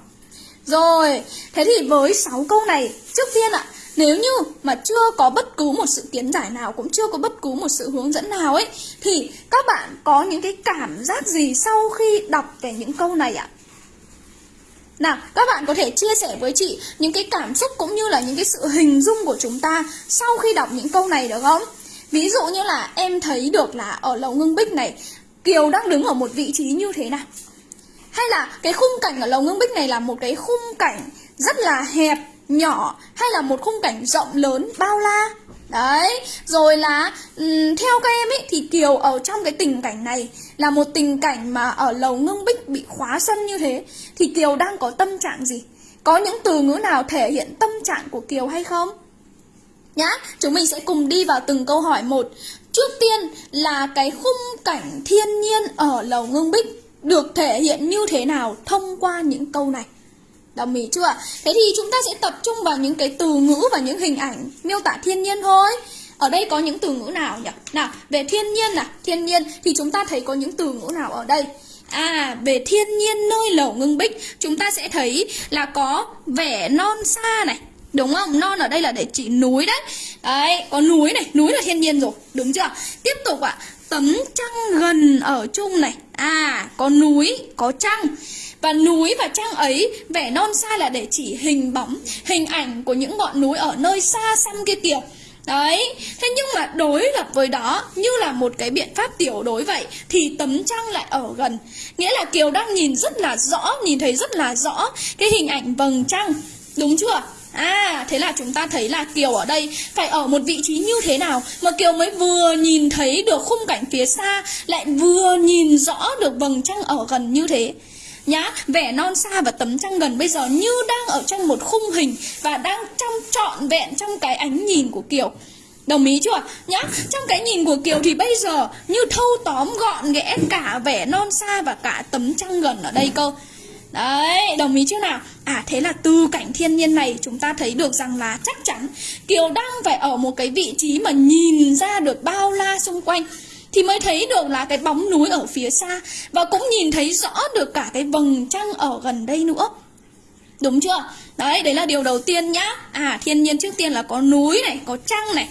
Rồi, thế thì với 6 câu này, trước tiên ạ, nếu như mà chưa có bất cứ một sự kiến giải nào cũng chưa có bất cứ một sự hướng dẫn nào ấy thì các bạn có những cái cảm giác gì sau khi đọc về những câu này ạ? Nào, các bạn có thể chia sẻ với chị những cái cảm xúc cũng như là những cái sự hình dung của chúng ta sau khi đọc những câu này được không? Ví dụ như là em thấy được là ở lầu ngưng bích này, Kiều đang đứng ở một vị trí như thế nào? Hay là cái khung cảnh ở lầu ngưng bích này là một cái khung cảnh rất là hẹp, nhỏ hay là một khung cảnh rộng lớn, bao la? Đấy, rồi là um, theo các em ấy thì Kiều ở trong cái tình cảnh này là một tình cảnh mà ở lầu ngưng bích bị khóa sân như thế thì Kiều đang có tâm trạng gì? Có những từ ngữ nào thể hiện tâm trạng của Kiều hay không? Nhá, chúng mình sẽ cùng đi vào từng câu hỏi một. Trước tiên là cái khung cảnh thiên nhiên ở lầu ngưng bích được thể hiện như thế nào thông qua những câu này. Đồng ý chưa? Thế thì chúng ta sẽ tập trung vào những cái từ ngữ và những hình ảnh miêu tả thiên nhiên thôi. Ở đây có những từ ngữ nào nhỉ? Nào, về thiên nhiên nào, thiên nhiên thì chúng ta thấy có những từ ngữ nào ở đây? À, về thiên nhiên nơi lẩu ngưng bích Chúng ta sẽ thấy là có vẻ non xa này Đúng không? Non ở đây là để chỉ núi đấy Đấy, có núi này, núi là thiên nhiên rồi Đúng chưa? Tiếp tục ạ à, Tấm trăng gần ở chung này À, có núi, có trăng và núi và trăng ấy vẻ non xa là để chỉ hình bóng Hình ảnh của những ngọn núi ở nơi xa xăm kia kìa. Đấy, thế nhưng mà đối lập với đó như là một cái biện pháp tiểu đối vậy Thì tấm trăng lại ở gần. Nghĩa là Kiều đang nhìn rất là rõ, nhìn thấy rất là rõ cái hình ảnh vầng trăng. Đúng chưa? À, thế là chúng ta thấy là Kiều ở đây phải ở một vị trí như thế nào Mà Kiều mới vừa nhìn thấy được khung cảnh phía xa Lại vừa nhìn rõ được vầng trăng ở gần như thế? Nhá vẻ non xa và tấm trăng gần bây giờ như đang ở trong một khung hình và đang trong trọn vẹn trong cái ánh nhìn của kiều Đồng ý chưa? Nhá, trong cái nhìn của Kiều thì bây giờ như thâu tóm gọn ghẽ cả vẻ non xa và cả tấm trăng gần ở đây cơ. Đấy, đồng ý chưa nào? À thế là từ cảnh thiên nhiên này chúng ta thấy được rằng là chắc chắn Kiều đang phải ở một cái vị trí mà nhìn ra được bao la xung quanh thì mới thấy được là cái bóng núi ở phía xa và cũng nhìn thấy rõ được cả cái vầng trăng ở gần đây nữa. Đúng chưa? Đấy đấy là điều đầu tiên nhá. À thiên nhiên trước tiên là có núi này, có trăng này.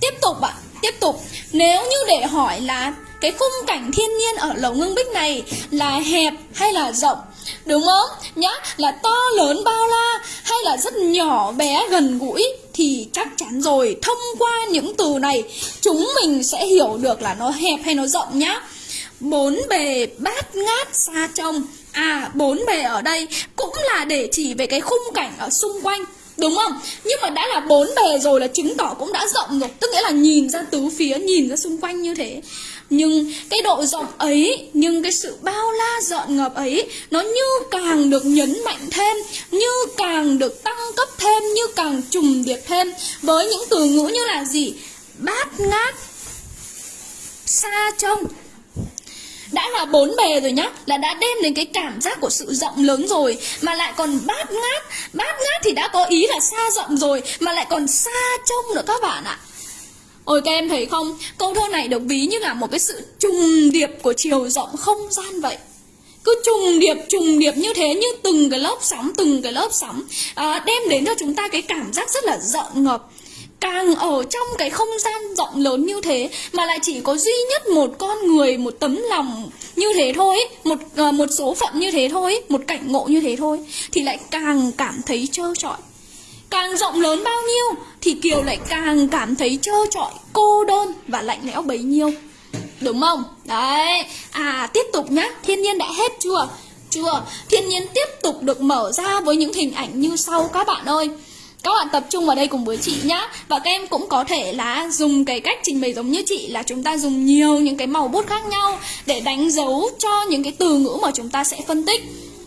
Tiếp tục ạ, tiếp tục. Nếu như để hỏi là cái khung cảnh thiên nhiên ở lầu ngưng bích này là hẹp hay là rộng đúng không? Nhá là to lớn bao la hay là rất nhỏ bé gần gũi thì chắc chắn rồi. Thông qua những từ này chúng mình sẽ hiểu được là nó hẹp hay nó rộng nhá. Bốn bề bát ngát xa trông. À bốn bề ở đây cũng là để chỉ về cái khung cảnh ở xung quanh Đúng không? Nhưng mà đã là bốn bề rồi là chứng tỏ cũng đã rộng rồi. Tức nghĩa là nhìn ra tứ phía, nhìn ra xung quanh như thế. Nhưng cái độ rộng ấy, nhưng cái sự bao la dọn ngập ấy Nó như càng được nhấn mạnh thêm Như càng được tăng cấp thêm, như càng trùng điệp thêm. Với những từ ngữ như là gì? Bát ngát Xa trông. Đã là bốn bề rồi nhá là đã đem đến cái cảm giác của sự rộng lớn rồi mà lại còn bát ngát. Bát ngát thì đã có ý là xa rộng rồi mà lại còn xa trông nữa các bạn ạ. Ôi các em thấy không? Câu thơ này được ví như là một cái sự trùng điệp của chiều rộng không gian vậy. Cứ trùng điệp trùng điệp như thế như từng cái lớp sóng từng cái lớp sóng à, đem đến cho chúng ta cái cảm giác rất là rộng ngập càng ở trong cái không gian rộng lớn như thế mà lại chỉ có duy nhất một con người một tấm lòng như thế thôi một à, một số phận như thế thôi một cảnh ngộ như thế thôi thì lại càng cảm thấy trơ trọi càng rộng lớn bao nhiêu thì kiều lại càng cảm thấy trơ trọi, cô đơn và lạnh lẽo bấy nhiêu. Đúng không? Đấy. À tiếp tục nhá. Thiên nhiên đã hết chưa? Chưa. Thiên nhiên tiếp tục được mở ra với những hình ảnh như sau các bạn ơi. Các bạn tập trung vào đây cùng với chị nhá. Và các em cũng có thể là dùng cái cách trình bày giống như chị Là chúng ta dùng nhiều những cái màu bút khác nhau Để đánh dấu cho những cái từ ngữ mà chúng ta sẽ phân tích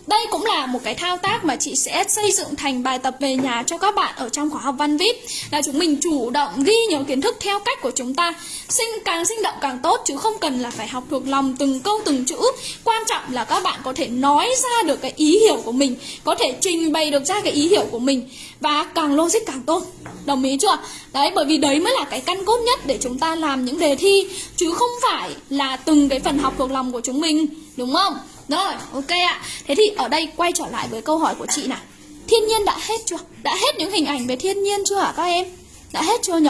đây cũng là một cái thao tác mà chị sẽ xây dựng thành bài tập về nhà cho các bạn ở trong khóa học văn vip là chúng mình chủ động ghi nhớ kiến thức theo cách của chúng ta. Sinh càng sinh động càng tốt, chứ không cần là phải học thuộc lòng từng câu từng chữ. Quan trọng là các bạn có thể nói ra được cái ý hiểu của mình, có thể trình bày được ra cái ý hiểu của mình, và càng logic càng tốt. Đồng ý chưa đấy, bởi vì đấy mới là cái căn cốt nhất để chúng ta làm những đề thi, chứ không phải là từng cái phần học thuộc lòng của chúng mình, đúng không? Rồi, ok ạ. Thế thì ở đây quay trở lại với câu hỏi của chị nào. Thiên nhiên đã hết chưa? Đã hết những hình ảnh về thiên nhiên chưa hả các em? Đã hết chưa nhỉ?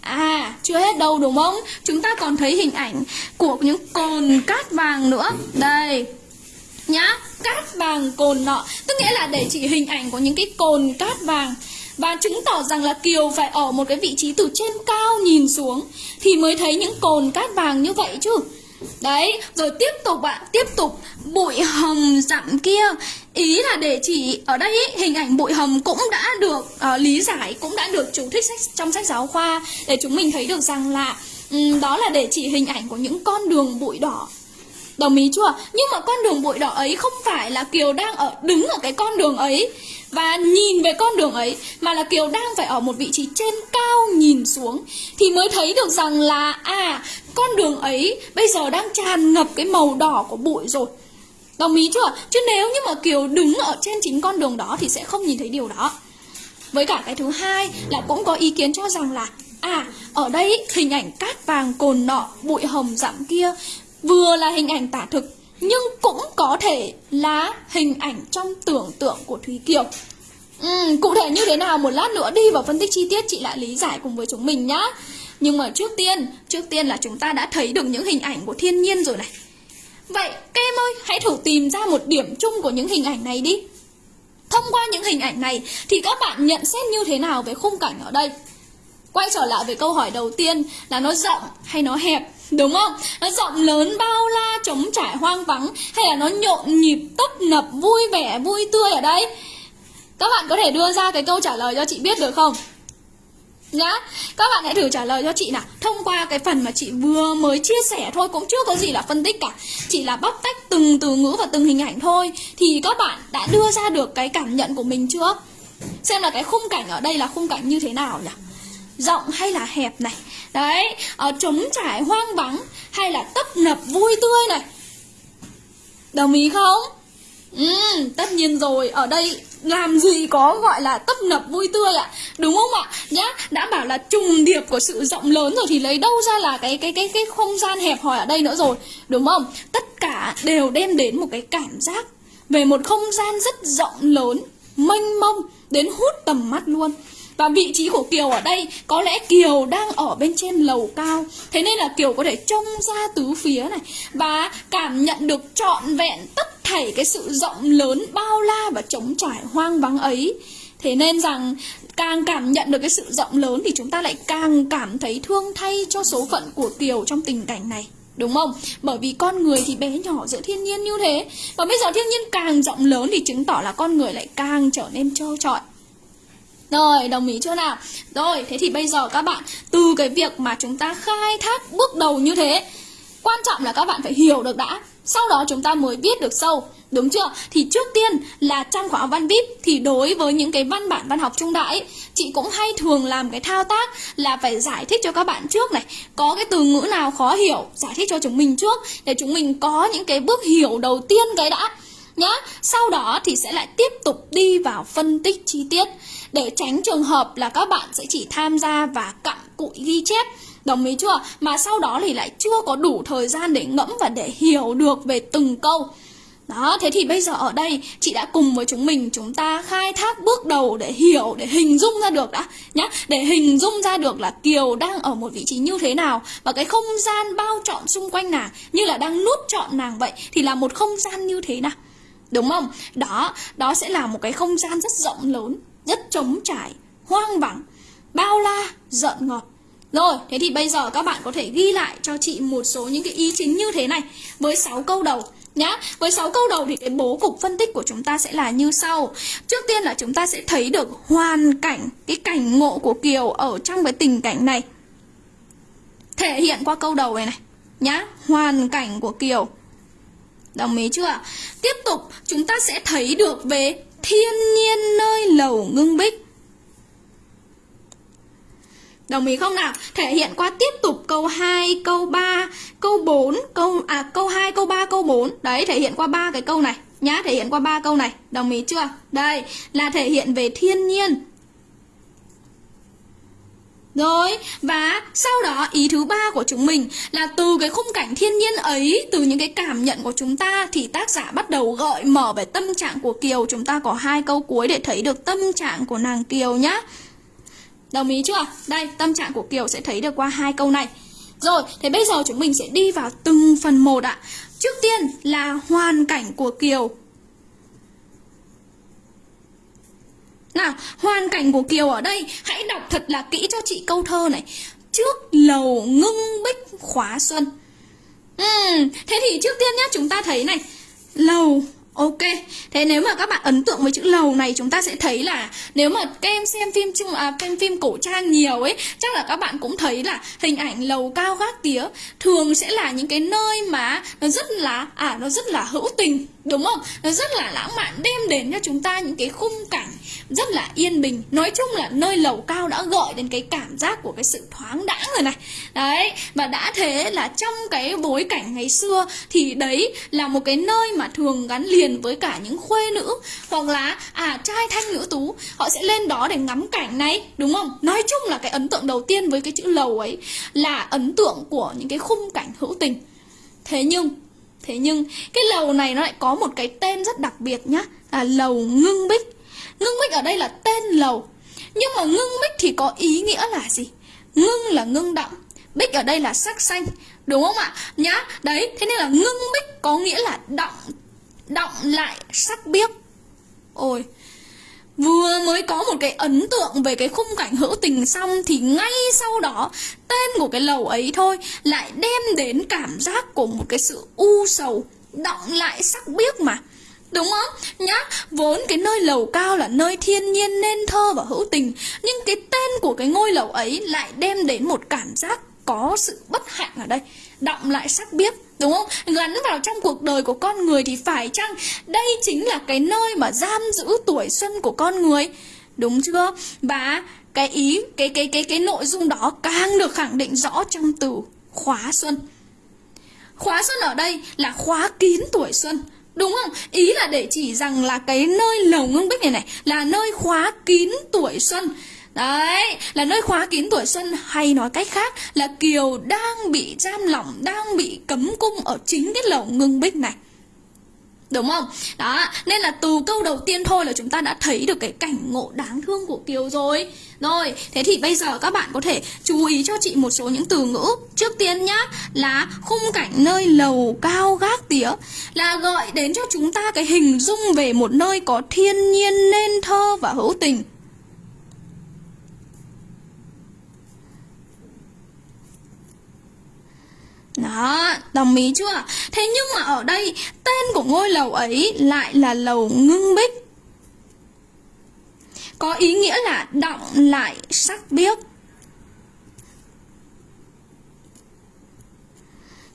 À, chưa hết đâu đúng không? Chúng ta còn thấy hình ảnh của những cồn cát vàng nữa. Đây. Nhá, cát vàng cồn nọ. Tức nghĩa là để chỉ hình ảnh của những cái cồn cát vàng và chứng tỏ rằng là Kiều phải ở một cái vị trí từ trên cao nhìn xuống thì mới thấy những cồn cát vàng như vậy chứ. Đấy, rồi tiếp tục ạ, tiếp tục bụi hồng dặm kia. Ý là để chỉ ở đây ý, hình ảnh bụi hồng cũng đã được uh, lý giải, cũng đã được chú thích sách, trong sách giáo khoa Để chúng mình thấy được rằng là um, đó là để chỉ hình ảnh của những con đường bụi đỏ. Đồng ý chưa? Nhưng mà con đường bụi đỏ ấy không phải là Kiều đang ở đứng ở cái con đường ấy và nhìn về con đường ấy mà là Kiều đang phải ở một vị trí trên cao nhìn xuống thì mới thấy được rằng là à con đường ấy bây giờ đang tràn ngập cái màu đỏ của bụi rồi Đồng ý chưa? Chứ nếu như mà Kiều đứng ở trên chính con đường đó thì sẽ không nhìn thấy điều đó Với cả cái thứ hai là cũng có ý kiến cho rằng là À, ở đây hình ảnh cát vàng cồn nọ, bụi hồng dặm kia Vừa là hình ảnh tả thực Nhưng cũng có thể là hình ảnh trong tưởng tượng của Thúy Kiều. Ừ, Cụ thể như thế nào? Một lát nữa đi vào phân tích chi tiết chị lại lý giải cùng với chúng mình nhá. Nhưng mà trước tiên, trước tiên là chúng ta đã thấy được những hình ảnh của thiên nhiên rồi này. Vậy các em ơi, hãy thử tìm ra một điểm chung của những hình ảnh này đi. Thông qua những hình ảnh này thì các bạn nhận xét như thế nào về khung cảnh ở đây? Quay trở lại với câu hỏi đầu tiên là nó rộng hay nó hẹp? Đúng không? Nó rộng lớn bao la trống trải hoang vắng Hay là nó nhộn nhịp tấp nập vui vẻ vui tươi ở đây Các bạn có thể đưa ra cái câu trả lời cho chị biết được không? Nhá, các bạn hãy thử trả lời cho chị nào Thông qua cái phần mà chị vừa mới chia sẻ thôi Cũng chưa có gì là phân tích cả Chỉ là bóc tách từng từ ngữ và từng hình ảnh thôi Thì các bạn đã đưa ra được cái cảm nhận của mình chưa? Xem là cái khung cảnh ở đây là khung cảnh như thế nào nhỉ? Rộng hay là hẹp này. Đấy, ở trống trải hoang vắng Hay là tấp nập vui tươi này. Đồng ý không? Ừ, tất nhiên rồi, ở đây làm gì có gọi là tấp nập vui tươi ạ. Đúng không ạ? Nhá đã bảo là trùng điệp của sự rộng lớn rồi thì lấy đâu ra là cái cái cái cái không gian hẹp hòi ở đây nữa rồi. Đúng không? Tất cả đều đem đến một cái cảm giác về một không gian rất rộng lớn mênh mông đến hút tầm mắt luôn và vị trí của Kiều ở đây có lẽ Kiều đang ở bên trên lầu cao. Thế nên là Kiều có thể trông ra tứ phía này Và cảm nhận được trọn vẹn tất thảy cái sự rộng lớn bao la và trống trải hoang vắng ấy. Thế nên rằng, càng cảm nhận được cái sự rộng lớn thì chúng ta lại càng cảm thấy thương thay cho số phận của Kiều trong tình cảnh này. Đúng không? Bởi vì con người thì bé nhỏ giữa thiên nhiên như thế. Và bây giờ thiên nhiên càng rộng lớn thì chứng tỏ là con người lại càng trở nên trơ trọi rồi, đồng ý chưa nào? Rồi, thế thì bây giờ các bạn Từ cái việc mà chúng ta khai thác bước đầu như thế Quan trọng là các bạn phải hiểu được đã Sau đó chúng ta mới viết được sâu Đúng chưa? Thì trước tiên là trong khóa văn VIP Thì đối với những cái văn bản văn học trung đại Chị cũng hay thường làm cái thao tác Là phải giải thích cho các bạn trước này Có cái từ ngữ nào khó hiểu Giải thích cho chúng mình trước Để chúng mình có những cái bước hiểu đầu tiên cái đã nhá Sau đó thì sẽ lại tiếp tục đi vào phân tích chi tiết để tránh trường hợp là các bạn sẽ chỉ tham gia và cặm cụi ghi chép Đồng ý chưa? Mà sau đó thì lại chưa có đủ thời gian để ngẫm và để hiểu được về từng câu Đó, thế thì bây giờ ở đây chị đã cùng với chúng mình chúng ta khai thác bước đầu để hiểu, để hình dung ra được đã nhá, để hình dung ra được là Kiều đang ở một vị trí như thế nào và cái không gian bao trọn xung quanh nàng như là đang nuốt trọn nàng vậy thì là một không gian như thế nào. Đúng không? Đó, đó sẽ là một cái không gian rất rộng lớn, rất trống trải, hoang vắng, bao la, giận ngọt. Rồi, thế thì bây giờ các bạn có thể ghi lại cho chị một số những cái ý chính như thế này với 6 câu đầu nhá. Với 6 câu đầu thì cái bố cục phân tích của chúng ta sẽ là như sau. Trước tiên là chúng ta sẽ thấy được hoàn cảnh, cái cảnh ngộ của Kiều ở trong cái tình cảnh này. Thể hiện qua câu đầu này này nhá, hoàn cảnh của Kiều. Đồng ý chưa? Tiếp tục chúng ta sẽ thấy được về thiên nhiên nơi lầu ngưng bích. Đồng ý không nào? Thể hiện qua tiếp tục câu 2, câu 3, câu 4, câu à câu 2, câu 3, câu 4. Đấy, thể hiện qua ba cái câu này nhá, thể hiện qua ba câu này. Đồng ý chưa? Đây là thể hiện về thiên nhiên. Rồi, và sau đó ý thứ ba của chúng mình là từ cái khung cảnh thiên nhiên ấy, từ những cái cảm nhận của chúng ta thì tác giả bắt đầu gợi mở về tâm trạng của Kiều. Chúng ta có hai câu cuối để thấy được tâm trạng của nàng Kiều nhá. Đồng ý chưa? Đây, tâm trạng của Kiều sẽ thấy được qua hai câu này. Rồi, thế bây giờ chúng mình sẽ đi vào từng phần một ạ. Trước tiên là hoàn cảnh của Kiều. Nào, hoàn cảnh của Kiều ở đây, hãy đọc thật là kỹ cho chị câu thơ này. Trước lầu ngưng bích khóa xuân. Uhm, thế thì trước tiên nhá, chúng ta thấy này. Lầu Ok, thế nếu mà các bạn ấn tượng với chữ lầu này chúng ta sẽ thấy là nếu mà các em xem phim chung à, phim phim cổ trang nhiều ấy, chắc là các bạn cũng thấy là hình ảnh lầu cao gác tía thường sẽ là những cái nơi mà nó rất là à nó rất là hữu tình, đúng không? Nó rất là lãng mạn đem đến cho chúng ta những cái khung cảnh rất là yên bình. Nói chung là nơi lầu cao đã gợi đến cái cảm giác của cái sự thoáng đãng rồi này. Đấy, và đã thế là trong cái bối cảnh ngày xưa thì đấy là một cái nơi mà thường gắn liền với cả những khuê nữ hoặc là à trai thanh nữ tú họ sẽ lên đó để ngắm cảnh này đúng không nói chung là cái ấn tượng đầu tiên với cái chữ lầu ấy là ấn tượng của những cái khung cảnh hữu tình thế nhưng thế nhưng, cái lầu này nó lại có một cái tên rất đặc biệt nhá, là lầu ngưng bích. Ngưng bích ở đây là tên lầu, nhưng mà ngưng bích thì có ý nghĩa là gì? Ngưng là ngưng động bích ở đây là sắc xanh, đúng không ạ? Nhá, đấy, thế nên là ngưng bích có nghĩa là động động lại sắc biếc. Ôi Vừa mới có một cái ấn tượng về cái khung cảnh hữu tình xong Thì ngay sau đó tên của cái lầu ấy thôi Lại đem đến cảm giác của một cái sự u sầu Động lại sắc biếc mà Đúng không? Nhá, vốn cái nơi lầu cao là nơi thiên nhiên nên thơ và hữu tình Nhưng cái tên của cái ngôi lầu ấy lại đem đến một cảm giác có sự bất hạnh ở đây Động lại sắc biếc Đúng không? Gắn vào trong cuộc đời của con người thì phải chăng đây chính là cái nơi mà giam giữ tuổi xuân của con người? Đúng chưa? Và cái ý, cái cái cái cái nội dung đó càng được khẳng định rõ trong từ khóa xuân. Khóa xuân ở đây là khóa kín tuổi xuân. Đúng không? Ý là để chỉ rằng là cái nơi lầu ngưng bích này này là nơi khóa kín tuổi xuân. Đấy, là nơi khóa kín tuổi xuân hay nói cách khác là Kiều đang bị giam lỏng, đang bị cấm cung ở chính cái lầu ngưng bích này. Đúng không? Đó, nên là từ câu đầu tiên thôi là chúng ta đã thấy được cái cảnh ngộ đáng thương của Kiều rồi. Rồi, thế thì bây giờ các bạn có thể chú ý cho chị một số những từ ngữ. Trước tiên nhá, là khung cảnh nơi lầu cao gác tía là gợi đến cho chúng ta cái hình dung về một nơi có thiên nhiên nên thơ và hữu tình. Đó, đồng ý chưa? Thế nhưng mà ở đây tên của ngôi lầu ấy lại là lầu ngưng bích Có ý nghĩa là động lại sắc biếc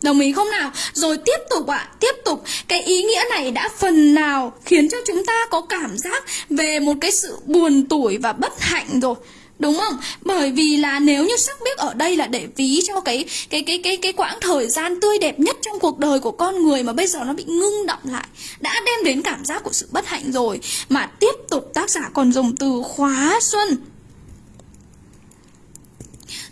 Đồng ý không nào? Rồi tiếp tục ạ, à, tiếp tục Cái ý nghĩa này đã phần nào khiến cho chúng ta có cảm giác về một cái sự buồn tủi và bất hạnh rồi Đúng không? Bởi vì là nếu như sắc biếc ở đây là để ví cho cái cái cái cái cái quãng thời gian tươi đẹp nhất trong cuộc đời của con người mà bây giờ nó bị ngưng động lại, đã đem đến cảm giác của sự bất hạnh rồi mà tiếp tục tác giả còn dùng từ khóa xuân.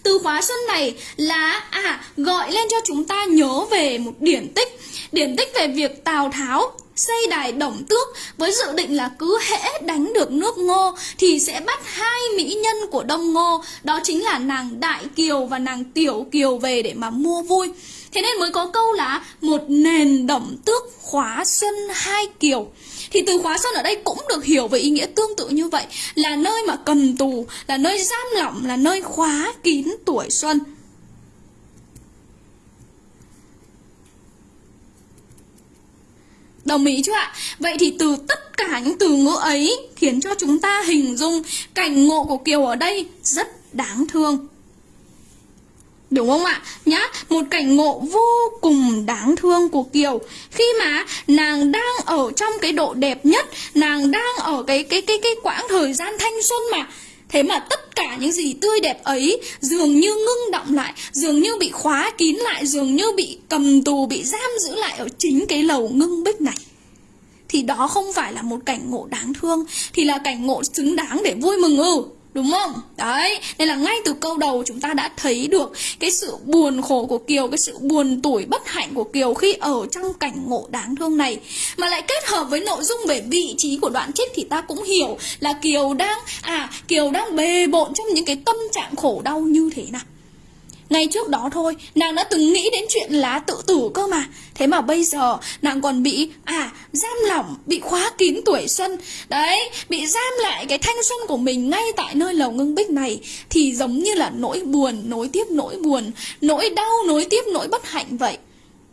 Từ khóa xuân này là à gọi lên cho chúng ta nhớ về một điển tích, điển tích về việc Tào Tháo xây đài đồng tước với dự định là cứ hễ đánh được nước ngô thì sẽ bắt hai mỹ nhân của đông ngô, đó chính là nàng đại kiều và nàng tiểu kiều về để mà mua vui. Thế nên mới có câu là một nền đồng tước khóa xuân hai kiều. Thì từ khóa xuân ở đây cũng được hiểu với ý nghĩa tương tự như vậy, là nơi mà cầm tù, là nơi giam lỏng, là nơi khóa kín tuổi xuân. Đồng ý chưa ạ? Vậy thì từ tất cả những từ ngữ ấy khiến cho chúng ta hình dung cảnh ngộ của Kiều ở đây rất đáng thương. Đúng không ạ? Nhá, một cảnh ngộ vô cùng đáng thương của Kiều Khi mà nàng đang ở trong cái độ đẹp nhất Nàng đang ở cái cái cái cái quãng thời gian thanh xuân mà Thế mà tất cả những gì tươi đẹp ấy dường như ngưng động lại, dường như bị khóa kín lại, dường như bị cầm tù, bị giam giữ lại ở chính cái lầu ngưng bích này. Thì đó không phải là một cảnh ngộ đáng thương, thì là cảnh ngộ xứng đáng để vui mừng ư. Đúng không? Đấy, nên là ngay từ câu đầu chúng ta đã thấy được cái sự buồn khổ của Kiều, cái sự buồn tủi bất hạnh của Kiều khi ở trong cảnh ngộ đáng thương này. Mà lại kết hợp với nội dung về vị trí của đoạn trích thì ta cũng hiểu là Kiều đang, à, Kiều đang bề bộn trong những cái tâm trạng khổ đau như thế nào. Ngay trước đó thôi, nàng đã từng nghĩ đến chuyện lá tự tử cơ mà. Thế mà bây giờ nàng còn bị, à, giam lỏng, bị khóa kín tuổi xuân. Đấy, bị giam lại cái thanh xuân của mình ngay tại nơi lầu ngưng bích này. Thì giống như là nỗi buồn, nối tiếp nỗi buồn, nỗi đau, nối tiếp nỗi bất hạnh vậy.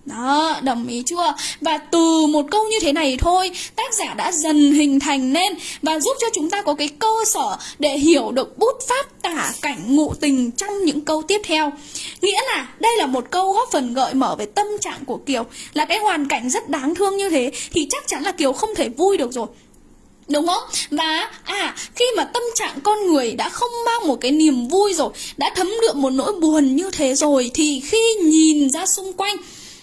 Đó, đồng ý chưa? Và từ một câu như thế này thôi, tác giả đã dần hình thành nên và giúp cho chúng ta có cái cơ sở để hiểu được bút pháp tả cảnh ngụ tình trong những câu tiếp theo. Nghĩa là đây là một câu góp phần gợi mở về tâm trạng của Kiều, là cái hoàn cảnh rất đáng thương như thế thì chắc chắn là Kiều không thể vui được rồi. Đúng không? Và à khi mà tâm trạng con người đã không mang một cái niềm vui rồi Đã thấm đượm một nỗi buồn như thế rồi Thì khi nhìn ra xung quanh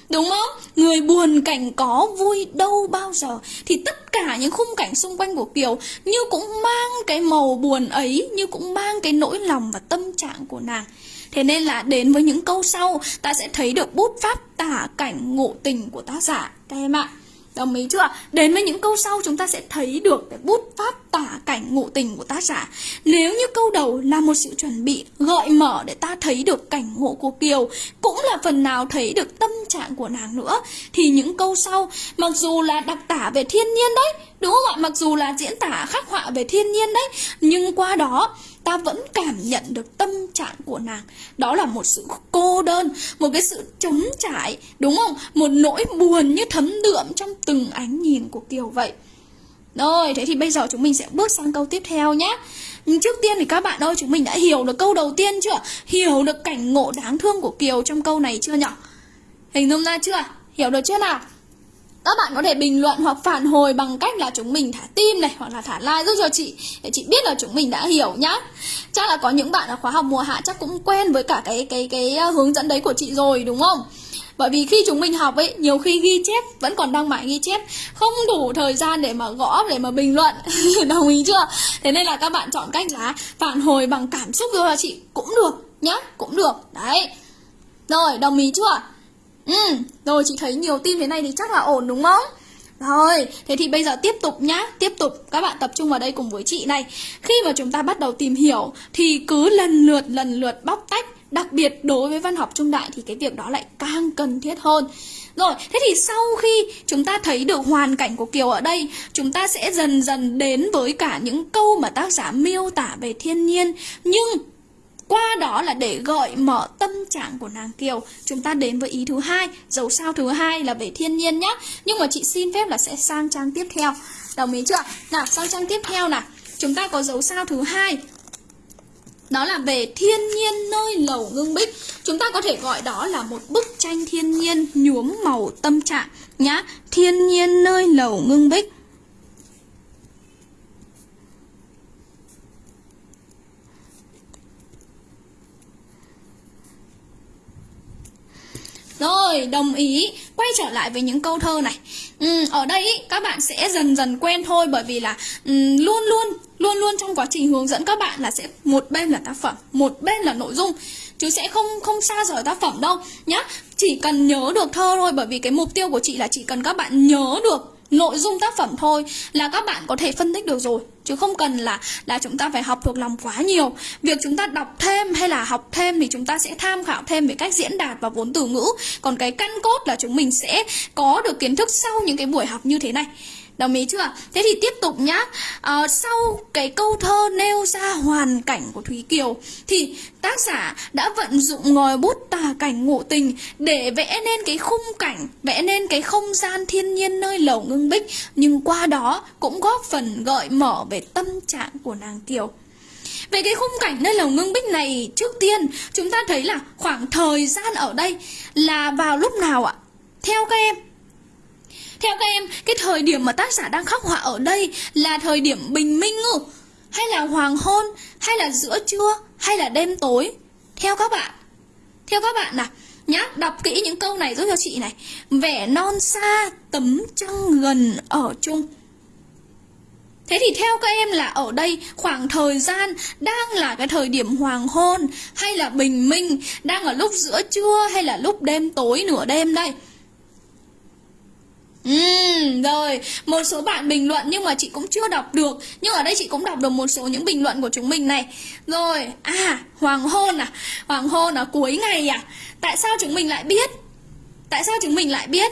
Đúng không? Người buồn cảnh có, vui đâu bao giờ. Thì tất cả những khung cảnh xung quanh của Kiều Như cũng mang cái màu buồn ấy, Như cũng mang cái nỗi lòng và tâm trạng của nàng. Thế nên là đến với những câu sau, Ta sẽ thấy được bút pháp tả cảnh ngộ tình của tác giả. Các em ạ. Đồng ý chưa? Đến với những câu sau chúng ta sẽ thấy được cái bút pháp tả cảnh ngụ tình của tác giả. Nếu như câu đầu là một sự chuẩn bị gợi mở để ta thấy được cảnh ngộ của Kiều, cũng là phần nào thấy được tâm trạng của nàng nữa, thì những câu sau, mặc dù là đặc tả về thiên nhiên đấy, đúng không ạ? Mặc dù là diễn tả khắc họa về thiên nhiên đấy, nhưng qua đó ta vẫn cảm nhận được tâm trạng của nàng. Đó là một sự cô đơn, một cái sự trống trải, đúng không? Một nỗi buồn như thấm đượm trong từng ánh nhìn của kiều vậy. Rồi, thế thì bây giờ chúng mình sẽ bước sang câu tiếp theo nhé nhưng trước tiên thì các bạn ơi, chúng mình đã hiểu được câu đầu tiên chưa? Hiểu được cảnh ngộ đáng thương của kiều trong câu này chưa nhỉ hình dung ra chưa? Hiểu được chưa nào? Các bạn có thể bình luận hoặc phản hồi bằng cách là chúng mình thả tim này hoặc là thả like giúp cho chị để chị biết là chúng mình đã hiểu nhá. Chắc là có những bạn ở khóa học mùa hạ chắc cũng quen với cả cái cái cái ờ, hướng dẫn đấy của chị rồi đúng không? Bởi vì khi chúng mình học ấy, nhiều khi ghi chép vẫn còn đang mãi ghi chép, không đủ thời gian để mà gõ để mà bình luận. Đồng ý chưa? Thế nên là các bạn chọn cách là phản hồi bằng cảm xúc cho chị cũng được nhá, cũng được. Đấy. Rồi, đồng ý chưa? Ừ, rồi chị thấy nhiều tin thế này thì chắc là ổn đúng không? Rồi, thế thì bây giờ tiếp tục nhá, tiếp tục các bạn tập trung vào đây cùng với chị này. Khi mà chúng ta bắt đầu tìm hiểu thì cứ lần lượt lần lượt bóc tách, đặc biệt đối với văn học trung đại thì cái việc đó lại càng cần thiết hơn. Rồi, thế thì sau khi chúng ta thấy được hoàn cảnh của Kiều ở đây, chúng ta sẽ dần dần đến với cả những câu mà tác giả miêu tả về thiên nhiên. Nhưng qua đó là để gợi mở tâm trạng của nàng Kiều. Chúng ta đến với ý thứ hai, Dấu sao thứ hai là về thiên nhiên nhé Nhưng mà chị xin phép là sẽ sang trang tiếp theo. Đồng ý chưa? Nào, sang trang tiếp theo nào. Chúng ta có dấu sao thứ hai. Đó là về thiên nhiên nơi lầu ngưng bích. Chúng ta có thể gọi đó là một bức tranh thiên nhiên nhuốm màu tâm trạng nhá. Thiên nhiên nơi lầu ngưng bích. Rồi, đồng ý. Quay trở lại với những câu thơ này. Ừ, ở đây ý, các bạn sẽ dần dần quen thôi bởi vì là um, luôn luôn luôn luôn trong quá trình hướng dẫn các bạn là sẽ một bên là tác phẩm, một bên là nội dung chứ sẽ không không xa rời tác phẩm đâu nhá. Chỉ cần nhớ được thơ thôi bởi vì cái mục tiêu của chị là chỉ cần các bạn nhớ được nội dung tác phẩm thôi là các bạn có thể phân tích được rồi, chứ không cần là là chúng ta phải học thuộc lòng quá nhiều. Việc chúng ta đọc thêm hay là học thêm thì chúng ta sẽ tham khảo thêm về cách diễn đạt và vốn từ ngữ. Còn cái căn cốt là chúng mình sẽ có được kiến thức sau những cái buổi học như thế này. Đồng ý chưa? Thế thì tiếp tục nhá à, Sau cái câu thơ nêu ra hoàn cảnh của Thúy Kiều Thì tác giả đã vận dụng ngòi bút tà cảnh ngộ tình Để vẽ nên cái khung cảnh Vẽ nên cái không gian thiên nhiên nơi lầu ngưng bích Nhưng qua đó cũng góp phần gợi mở về tâm trạng của nàng Kiều về cái khung cảnh nơi lầu ngưng bích này Trước tiên chúng ta thấy là khoảng thời gian ở đây Là vào lúc nào ạ? Theo các em theo các em, cái thời điểm mà tác giả đang khắc họa ở đây là thời điểm bình minh ngủ, Hay là hoàng hôn? Hay là giữa trưa? Hay là đêm tối? Theo các bạn. Theo các bạn nào. Nhá, đọc kỹ những câu này giúp cho chị này. Vẻ non xa, tấm trăng gần ở chung. Thế thì theo các em là ở đây khoảng thời gian đang là cái thời điểm hoàng hôn hay là bình minh, đang ở lúc giữa trưa hay là lúc đêm tối nửa đêm đây? Ừ, rồi, một số bạn bình luận nhưng mà chị cũng chưa đọc được. Nhưng ở đây chị cũng đọc được một số những bình luận của chúng mình này. Rồi, à, hoàng hôn à? Hoàng hôn à, cuối ngày à? Tại sao chúng mình lại biết? Tại sao chúng mình lại biết?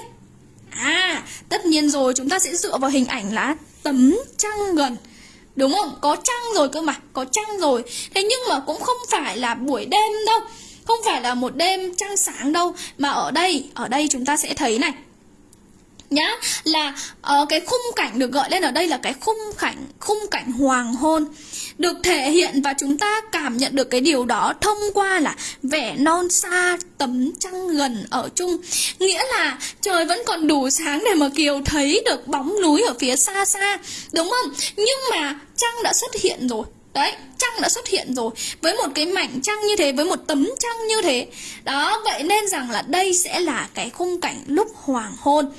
À, tất nhiên rồi chúng ta sẽ dựa vào hình ảnh là tấm trăng gần. Đúng không? Có trăng rồi cơ mà, có trăng rồi. Thế nhưng mà cũng không phải là buổi đêm đâu. Không phải là một đêm trăng sáng đâu. Mà ở đây, ở đây chúng ta sẽ thấy này nhá là uh, cái khung cảnh được gọi lên ở đây là cái khung cảnh khung cảnh hoàng hôn. Được thể hiện và chúng ta cảm nhận được cái điều đó thông qua là vẻ non xa tấm trăng gần ở chung. Nghĩa là trời vẫn còn đủ sáng để mà kiều thấy được bóng núi ở phía xa xa đúng không? Nhưng mà trăng đã xuất hiện rồi. Đấy, trăng đã xuất hiện rồi. Với một cái mảnh trăng như thế Với một tấm trăng như thế Đó, vậy nên rằng là đây sẽ là cái khung cảnh lúc hoàng hôn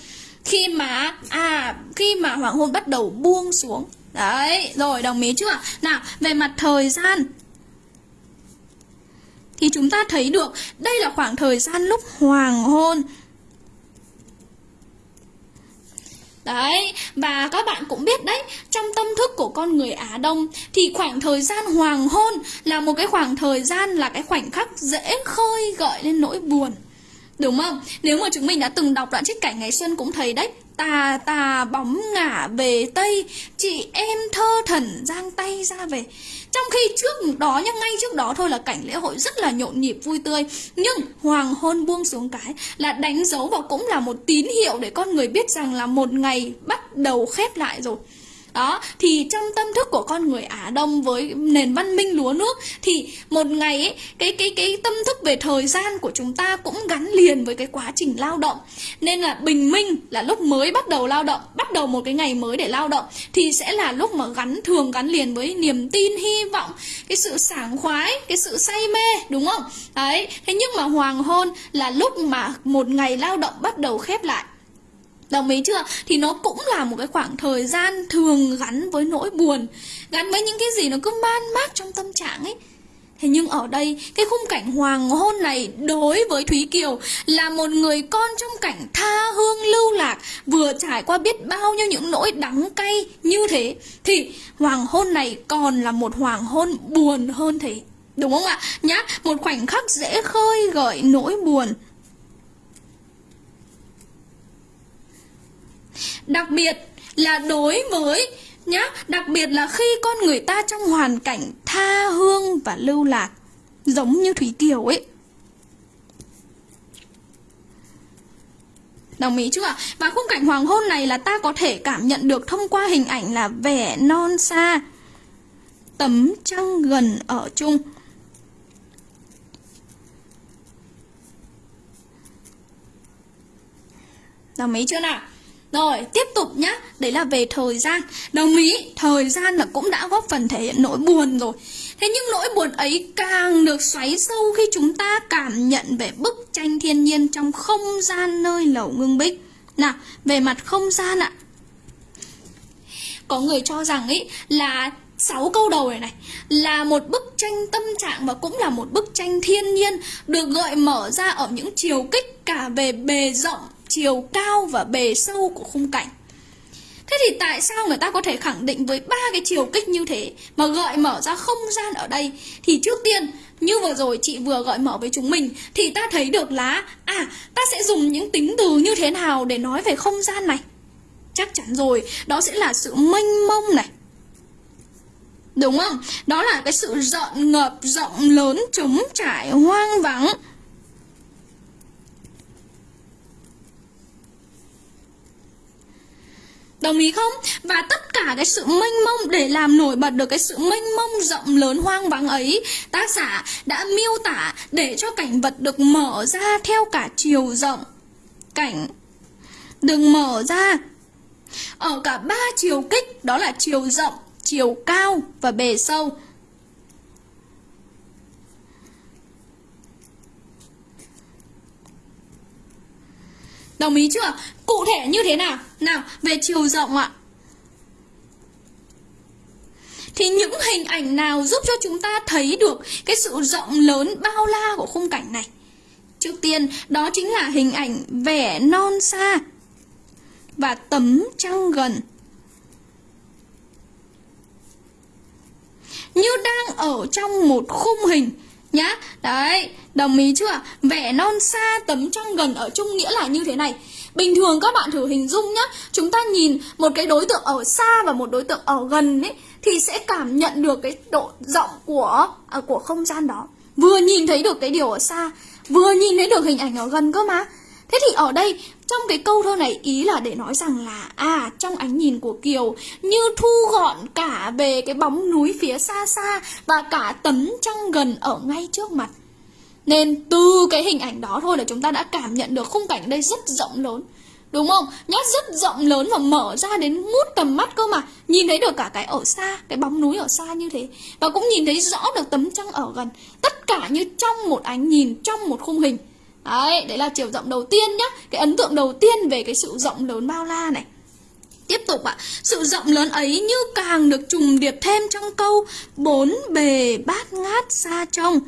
khi mà à khi mà hoàng hôn bắt đầu buông xuống. Đấy rồi đồng ý chưa? Nào về mặt thời gian. Thì chúng ta thấy được đây là khoảng thời gian lúc hoàng hôn. Đấy, và các bạn cũng biết đấy, trong tâm thức của con người Á Đông thì khoảng thời gian hoàng hôn là một cái khoảng thời gian là cái khoảnh khắc dễ khơi gợi lên nỗi buồn. Đúng không? Nếu mà chúng mình đã từng đọc đoạn trích cảnh ngày xuân cũng thấy đấy Tà tà bóng ngả về Tây Chị em thơ thần giang tay ra về. Trong khi trước đó nhá, ngay trước đó thôi là cảnh lễ hội rất là nhộn nhịp vui tươi. Nhưng hoàng hôn buông xuống cái là đánh dấu và cũng là một tín hiệu để con người biết rằng là một ngày bắt đầu khép lại rồi đó thì trong tâm thức của con người Á Đông với nền văn minh lúa nước thì một ngày ấy, cái cái cái tâm thức về thời gian của chúng ta cũng gắn liền với cái quá trình lao động. Nên là bình minh là lúc mới bắt đầu lao động bắt đầu một cái ngày mới để lao động thì sẽ là lúc mà gắn thường gắn liền với niềm tin hy vọng cái sự sảng khoái cái sự say mê đúng không? Đấy thế nhưng mà hoàng hôn là lúc mà một ngày lao động bắt đầu khép lại. Đồng ý chưa? Thì nó cũng là một cái khoảng thời gian thường gắn với nỗi buồn Gắn với những cái gì nó cứ man mác trong tâm trạng ấy Thế nhưng ở đây, cái khung cảnh hoàng hôn này đối với Thúy Kiều là một người con trong cảnh tha hương lưu lạc, vừa trải qua biết bao nhiêu những nỗi đắng cay như thế, thì hoàng hôn này còn là một hoàng hôn buồn hơn thế. Đúng không ạ? Nhá, một khoảnh khắc dễ khơi gợi nỗi buồn Đặc biệt là đối với nhá, đặc biệt là khi con người ta trong hoàn cảnh tha hương và lưu lạc giống như Thúy Kiều ấy. Đồng ý chưa ạ? Và khung cảnh hoàng hôn này là ta có thể cảm nhận được thông qua hình ảnh là vẻ non xa, tấm trăng gần ở chung. Đồng ý chưa nào? Rồi, tiếp tục nhá, đấy là về thời gian. Đồng ý, thời gian là cũng đã góp phần thể hiện nỗi buồn rồi. Thế nhưng nỗi buồn ấy càng được xoáy sâu khi chúng ta cảm nhận về bức tranh thiên nhiên trong không gian nơi lầu ngưng bích. Nào, về mặt không gian ạ. Có người cho rằng ấy là sáu câu đầu này này là một bức tranh tâm trạng và cũng là một bức tranh thiên nhiên được gợi mở ra ở những chiều kích cả về bề rộng chiều cao và bề sâu của khung cảnh Thế thì tại sao người ta có thể khẳng định với ba cái chiều kích như thế mà gợi mở ra không gian ở đây? Thì trước tiên, như vừa rồi chị vừa gợi mở với chúng mình thì ta thấy được là à, ta sẽ dùng những tính từ như thế nào để nói về không gian này? Chắc chắn rồi, đó sẽ là sự mênh mông này. Đúng không? Đó là cái sự rợn ngập rộng lớn trống trải hoang vắng Đồng ý không? Và tất cả cái sự mênh mông để làm nổi bật được cái sự mênh mông rộng lớn hoang vắng ấy, tác giả đã miêu tả để cho cảnh vật được mở ra theo cả chiều rộng. Cảnh được mở ra ở cả ba chiều kích, đó là chiều rộng, chiều cao và bề sâu. Đồng ý chưa? Cụ thể như thế nào? Nào, về chiều rộng ạ. Thì những hình ảnh nào giúp cho chúng ta thấy được cái sự rộng lớn bao la của khung cảnh này? Trước tiên, đó chính là hình ảnh vẻ non xa và tấm trăng gần. Như đang ở trong một khung hình nhá. Đấy, đồng ý chưa? Vẻ non xa tấm trăng gần ở chung nghĩa là như thế này. Bình thường các bạn thử hình dung nhá Chúng ta nhìn một cái đối tượng ở xa và một đối tượng ở gần ấy Thì sẽ cảm nhận được cái độ rộng của à, của không gian đó Vừa nhìn thấy được cái điều ở xa Vừa nhìn thấy được hình ảnh ở gần cơ mà Thế thì ở đây trong cái câu thơ này ý là để nói rằng là À trong ánh nhìn của Kiều Như thu gọn cả về cái bóng núi phía xa xa Và cả tấm trăng gần ở ngay trước mặt. Nên từ cái hình ảnh đó thôi là chúng ta đã cảm nhận được khung cảnh đây rất rộng lớn Đúng không? Nhá rất rộng lớn và mở ra đến ngút tầm mắt cơ mà. Nhìn thấy được cả cái ở xa, cái bóng núi ở xa như thế. Và cũng nhìn thấy rõ được tấm trăng ở gần. Tất cả như trong một ánh nhìn, trong một khung hình. Đấy, đấy là chiều rộng đầu tiên nhá. Cái ấn tượng đầu tiên về cái sự rộng lớn bao la này. Tiếp tục ạ, à, sự rộng lớn ấy như càng được trùng điệp thêm trong câu Bốn bề bát ngát xa trong.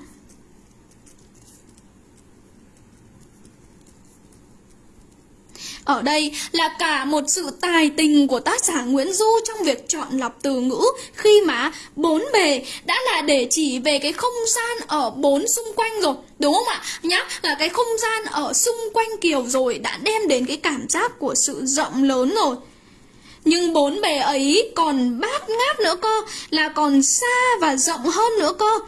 Ở đây là cả một sự tài tình của tác giả Nguyễn Du trong việc chọn lọc từ ngữ khi mà bốn bề đã là để chỉ về cái không gian ở bốn xung quanh rồi, đúng không ạ? Nhá, là cái không gian ở xung quanh Kiều rồi đã đem đến cái cảm giác của sự rộng lớn rồi. Nhưng bốn bề ấy còn bát ngát nữa cơ, là còn xa và rộng hơn nữa cơ.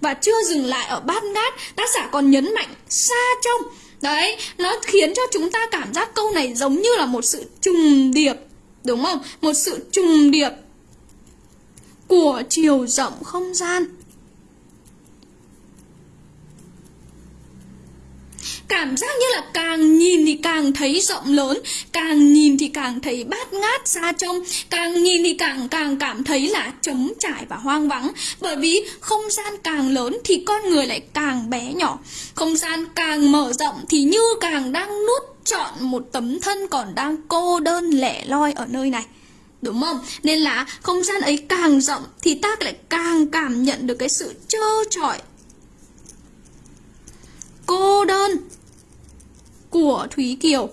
Và chưa dừng lại ở bát ngát, tác giả còn nhấn mạnh xa trông Đấy, nó khiến cho chúng ta cảm giác câu này giống như là một sự trùng điệp Đúng không? Một sự trùng điệp của chiều rộng không gian Cảm giác như là càng nhìn thì càng thấy rộng lớn, Càng nhìn thì càng thấy bát ngát xa trông, Càng nhìn thì càng càng cảm thấy là trống trải và hoang vắng. Bởi vì không gian càng lớn thì con người lại càng bé nhỏ. Không gian càng mở rộng thì như càng đang nuốt trọn một tấm thân còn đang cô đơn lẻ loi ở nơi này. Đúng không? Nên là không gian ấy càng rộng thì ta lại càng cảm nhận được cái sự trơ trọi cô đơn của Thúy Kiều.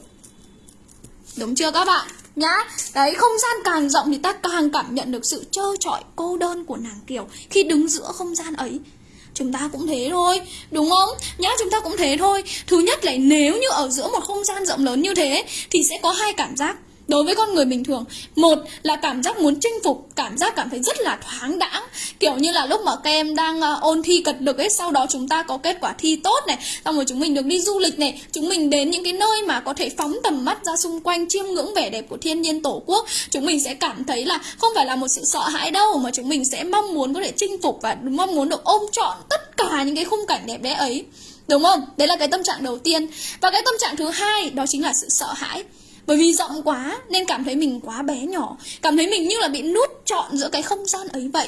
Đúng chưa các bạn? Nhá, đấy không gian càng rộng thì ta càng cảm nhận được sự trơ trọi cô đơn của nàng Kiều khi đứng giữa không gian ấy. Chúng ta cũng thế thôi, đúng không? Nhá, chúng ta cũng thế thôi. Thứ nhất là nếu như ở giữa một không gian rộng lớn như thế thì sẽ có hai cảm giác đối với con người bình thường một là cảm giác muốn chinh phục cảm giác cảm thấy rất là thoáng đãng. Kiểu như là lúc mà các em đang uh, ôn thi cật lực ấy sau đó chúng ta có kết quả thi tốt này xong rồi chúng mình được đi du lịch này chúng mình đến những cái nơi mà có thể phóng tầm mắt ra xung quanh chiêm ngưỡng vẻ đẹp của thiên nhiên tổ quốc. Chúng mình sẽ cảm thấy là không phải là một sự sợ hãi đâu mà chúng mình sẽ mong muốn có thể chinh phục và mong muốn được ôm trọn tất cả những cái khung cảnh đẹp đẽ ấy. Đúng không? Đấy là cái tâm trạng đầu tiên. Và cái tâm trạng thứ hai đó chính là sự sợ hãi bởi vì rộng quá, nên cảm thấy mình quá bé nhỏ. Cảm thấy mình như là bị nút trọn giữa cái không gian ấy vậy.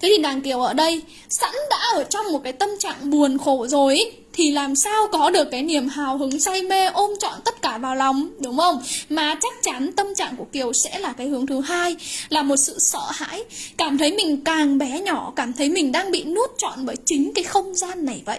Thế thì nàng Kiều ở đây, sẵn đã ở trong một cái tâm trạng buồn khổ rồi Thì làm sao có được cái niềm hào hứng, say mê, ôm trọn tất cả vào lòng, Đúng không? Mà chắc chắn tâm trạng của Kiều sẽ là cái hướng thứ hai, Là một sự sợ hãi. Cảm thấy mình càng bé nhỏ, Cảm thấy mình đang bị nút trọn bởi chính cái không gian này vậy.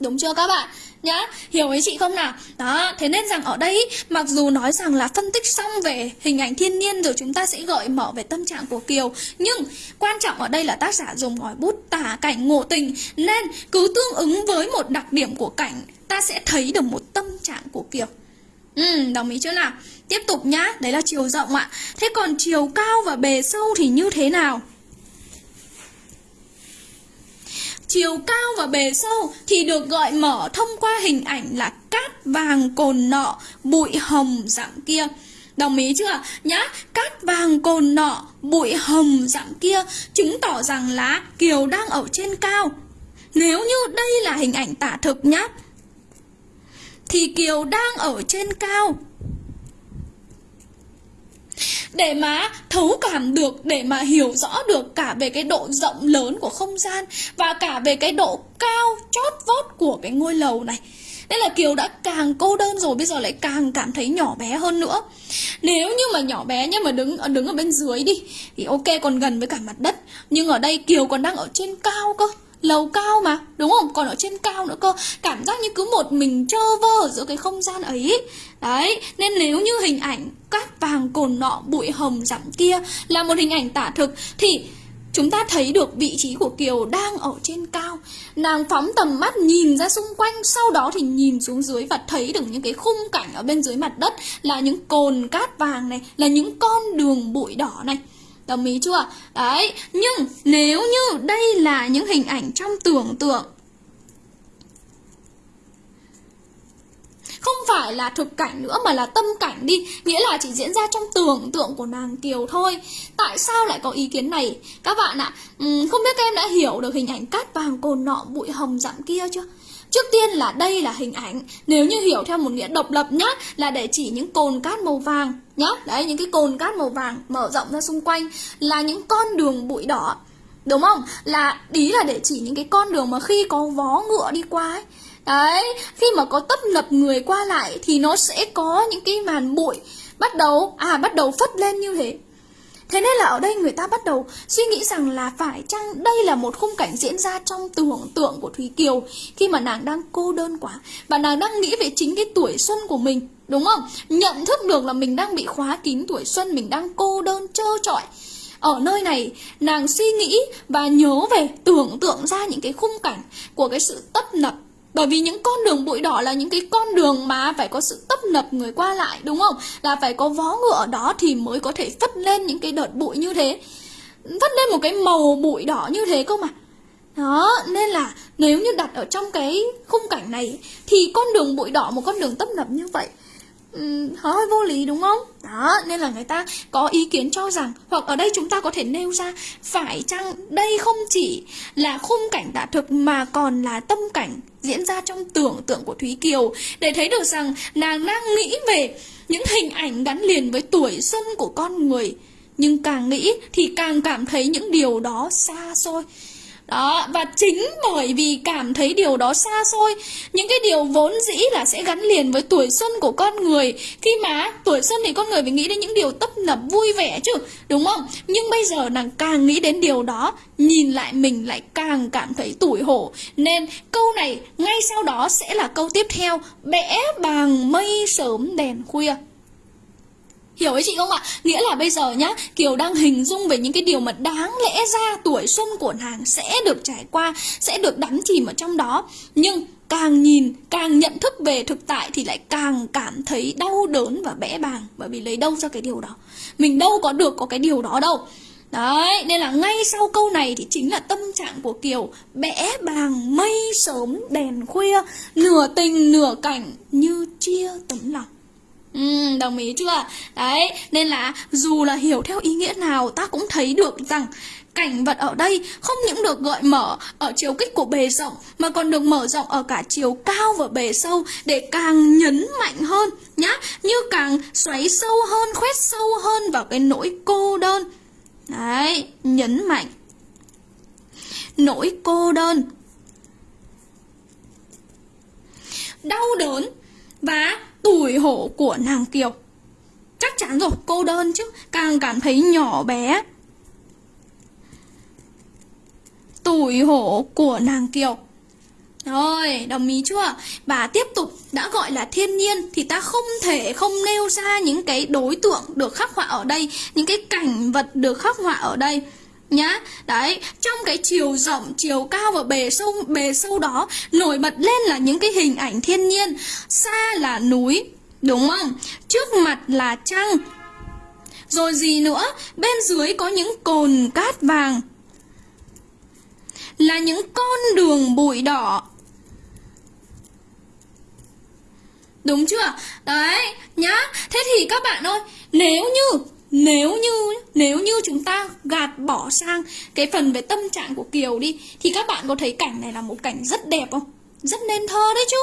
Đúng chưa các bạn? Nhá, hiểu ý chị không nào? Đó, thế nên rằng ở đây mặc dù nói rằng là phân tích xong về hình ảnh thiên nhiên rồi chúng ta sẽ gợi mở về tâm trạng của Kiều Nhưng quan trọng ở đây là tác giả dùng ngòi bút tả cảnh ngộ tình Nên cứ tương ứng với một đặc điểm của cảnh ta sẽ thấy được một tâm trạng của Kiều Ừ, đồng ý chưa nào? Tiếp tục nhá, đấy là chiều rộng ạ Thế còn chiều cao và bề sâu thì như thế nào? Chiều cao và bề sâu thì được gợi mở thông qua hình ảnh là cát vàng cồn nọ, bụi hồng dạng kia. Đồng ý chưa? Nhá, cát vàng cồn nọ, bụi hồng dạng kia chứng tỏ rằng là Kiều đang ở trên cao. Nếu như đây là hình ảnh tả thực nhá, thì Kiều đang ở trên cao để mà thấu cảm được, để mà hiểu rõ được cả về cái độ rộng lớn của không gian và cả về cái độ cao chót vót của cái ngôi lầu này. Nên là Kiều đã càng cô đơn rồi, bây giờ lại càng cảm thấy nhỏ bé hơn nữa. Nếu như mà nhỏ bé nhưng mà đứng đứng ở bên dưới đi, Thì ok, còn gần với cả mặt đất. Nhưng ở đây Kiều còn đang ở trên cao cơ lầu cao mà, đúng không? Còn ở trên cao nữa cơ. Cảm giác như cứ một mình trơ vơ giữa cái không gian ấy. Đấy, nên nếu như hình ảnh cát vàng cồn nọ, bụi hồng dặm kia là một hình ảnh tả thực, thì chúng ta thấy được vị trí của Kiều đang ở trên cao. Nàng phóng tầm mắt nhìn ra xung quanh, Sau đó thì nhìn xuống dưới và thấy được những cái khung cảnh ở bên dưới mặt đất Là những cồn cát vàng này, Là những con đường bụi đỏ này. Đồng ý chưa? Đấy, nhưng nếu như đây là những hình ảnh trong tưởng tượng Không phải là thực cảnh nữa mà là tâm cảnh đi Nghĩa là chỉ diễn ra trong tưởng tượng của nàng Kiều thôi Tại sao lại có ý kiến này? Các bạn ạ, không biết các em đã hiểu được hình ảnh cát vàng cồn nọ bụi hồng dặm kia chưa? Trước tiên là đây là hình ảnh. Nếu như hiểu theo một nghĩa độc lập nhá Là để chỉ những cồn cát màu vàng nhá. Đấy những cái cồn cát màu vàng mở rộng ra xung quanh Là những con đường bụi đỏ. Đúng không? Là ý là để chỉ những cái con đường mà khi có vó ngựa đi qua ấy. Đấy, khi mà có tấp lập người qua lại thì nó sẽ có những cái màn bụi bắt đầu à bắt đầu phất lên như thế. Thế nên là ở đây người ta bắt đầu suy nghĩ rằng là phải chăng đây là một khung cảnh diễn ra trong tưởng tượng của Thúy Kiều khi mà nàng đang cô đơn quá và nàng đang nghĩ về chính cái tuổi xuân của mình, đúng không? Nhận thức được là mình đang bị khóa kín tuổi xuân, mình đang cô đơn trơ trọi. Ở nơi này, nàng suy nghĩ và nhớ về tưởng tượng ra những cái khung cảnh của cái sự tấp nập bởi vì những con đường bụi đỏ là những cái con đường mà phải có sự tấp nập người qua lại đúng không? Là phải có vó ngựa ở đó thì mới có thể phất lên những cái đợt bụi như thế Phất lên một cái màu bụi đỏ như thế cơ mà đó, nên là nếu như đặt ở trong cái khung cảnh này Thì con đường bụi đỏ, một con đường tấp nập như vậy Ừ, hơi vô lý đúng không? Đó, nên là người ta có ý kiến cho rằng Hoặc ở đây chúng ta có thể nêu ra Phải chăng đây không chỉ là khung cảnh tả thực Mà còn là tâm cảnh diễn ra trong tưởng tượng của Thúy Kiều Để thấy được rằng nàng đang nghĩ về những hình ảnh gắn liền với tuổi xuân của con người. Nhưng càng nghĩ thì càng cảm thấy những điều đó xa xôi đó, và chính bởi vì cảm thấy điều đó xa xôi Những cái điều vốn dĩ là sẽ gắn liền với tuổi xuân của con người. Khi mà tuổi xuân thì con người phải nghĩ đến những điều tấp nập vui vẻ chứ Đúng không? Nhưng bây giờ nàng càng nghĩ đến điều đó Nhìn lại mình lại càng cảm thấy tủi hổ. Nên câu này ngay sau đó sẽ là câu tiếp theo. Bẽ bàng mây sớm đèn khuya. Hiểu ấy chị không ạ? Nghĩa là bây giờ nhá, Kiều đang hình dung về những cái điều mà đáng lẽ ra tuổi xuân của nàng sẽ được trải qua, sẽ được đắm chìm ở trong đó. Nhưng càng nhìn, càng nhận thức về thực tại thì lại càng cảm thấy đau đớn và bẽ bàng bởi vì lấy đâu ra cái điều đó. Mình đâu có được có cái điều đó đâu. Đấy, nên là ngay sau câu này thì chính là tâm trạng của Kiều Bẽ bàng mây sớm đèn khuya Nửa tình nửa cảnh như chia tấm lòng Ừ, đồng ý chưa? Đấy, nên là dù là hiểu theo ý nghĩa nào ta cũng thấy được rằng cảnh vật ở đây không những được gợi mở ở chiều kích của bề rộng mà còn được mở rộng ở cả chiều cao và bề sâu để càng nhấn mạnh hơn nhá, như càng xoáy sâu hơn, khoét sâu hơn vào cái nỗi cô đơn. Đấy, nhấn mạnh. Nỗi cô đơn. Đau đớn và tủi hổ của nàng Kiều. Chắc chắn rồi, cô đơn chứ, càng cảm thấy nhỏ bé. Tủi hổ của nàng Kiều. Rồi, đồng ý chưa? Và tiếp tục đã gọi là thiên nhiên thì ta không thể không nêu ra những cái đối tượng được khắc họa ở đây, những cái cảnh vật được khắc họa ở đây nhá. Đấy, trong cái chiều rộng, chiều cao và bề sâu bề sâu đó nổi bật lên là những cái hình ảnh thiên nhiên. Xa là núi, đúng không? Trước mặt là trăng. Rồi gì nữa? Bên dưới có những cồn cát vàng. Là những con đường bụi đỏ Đúng chưa? Đấy, nhá. Thế thì các bạn ơi, nếu như nếu như nếu như chúng ta gạt bỏ sang cái phần về tâm trạng của Kiều đi thì các bạn có thấy cảnh này là một cảnh rất đẹp không? Rất nên thơ đấy chứ.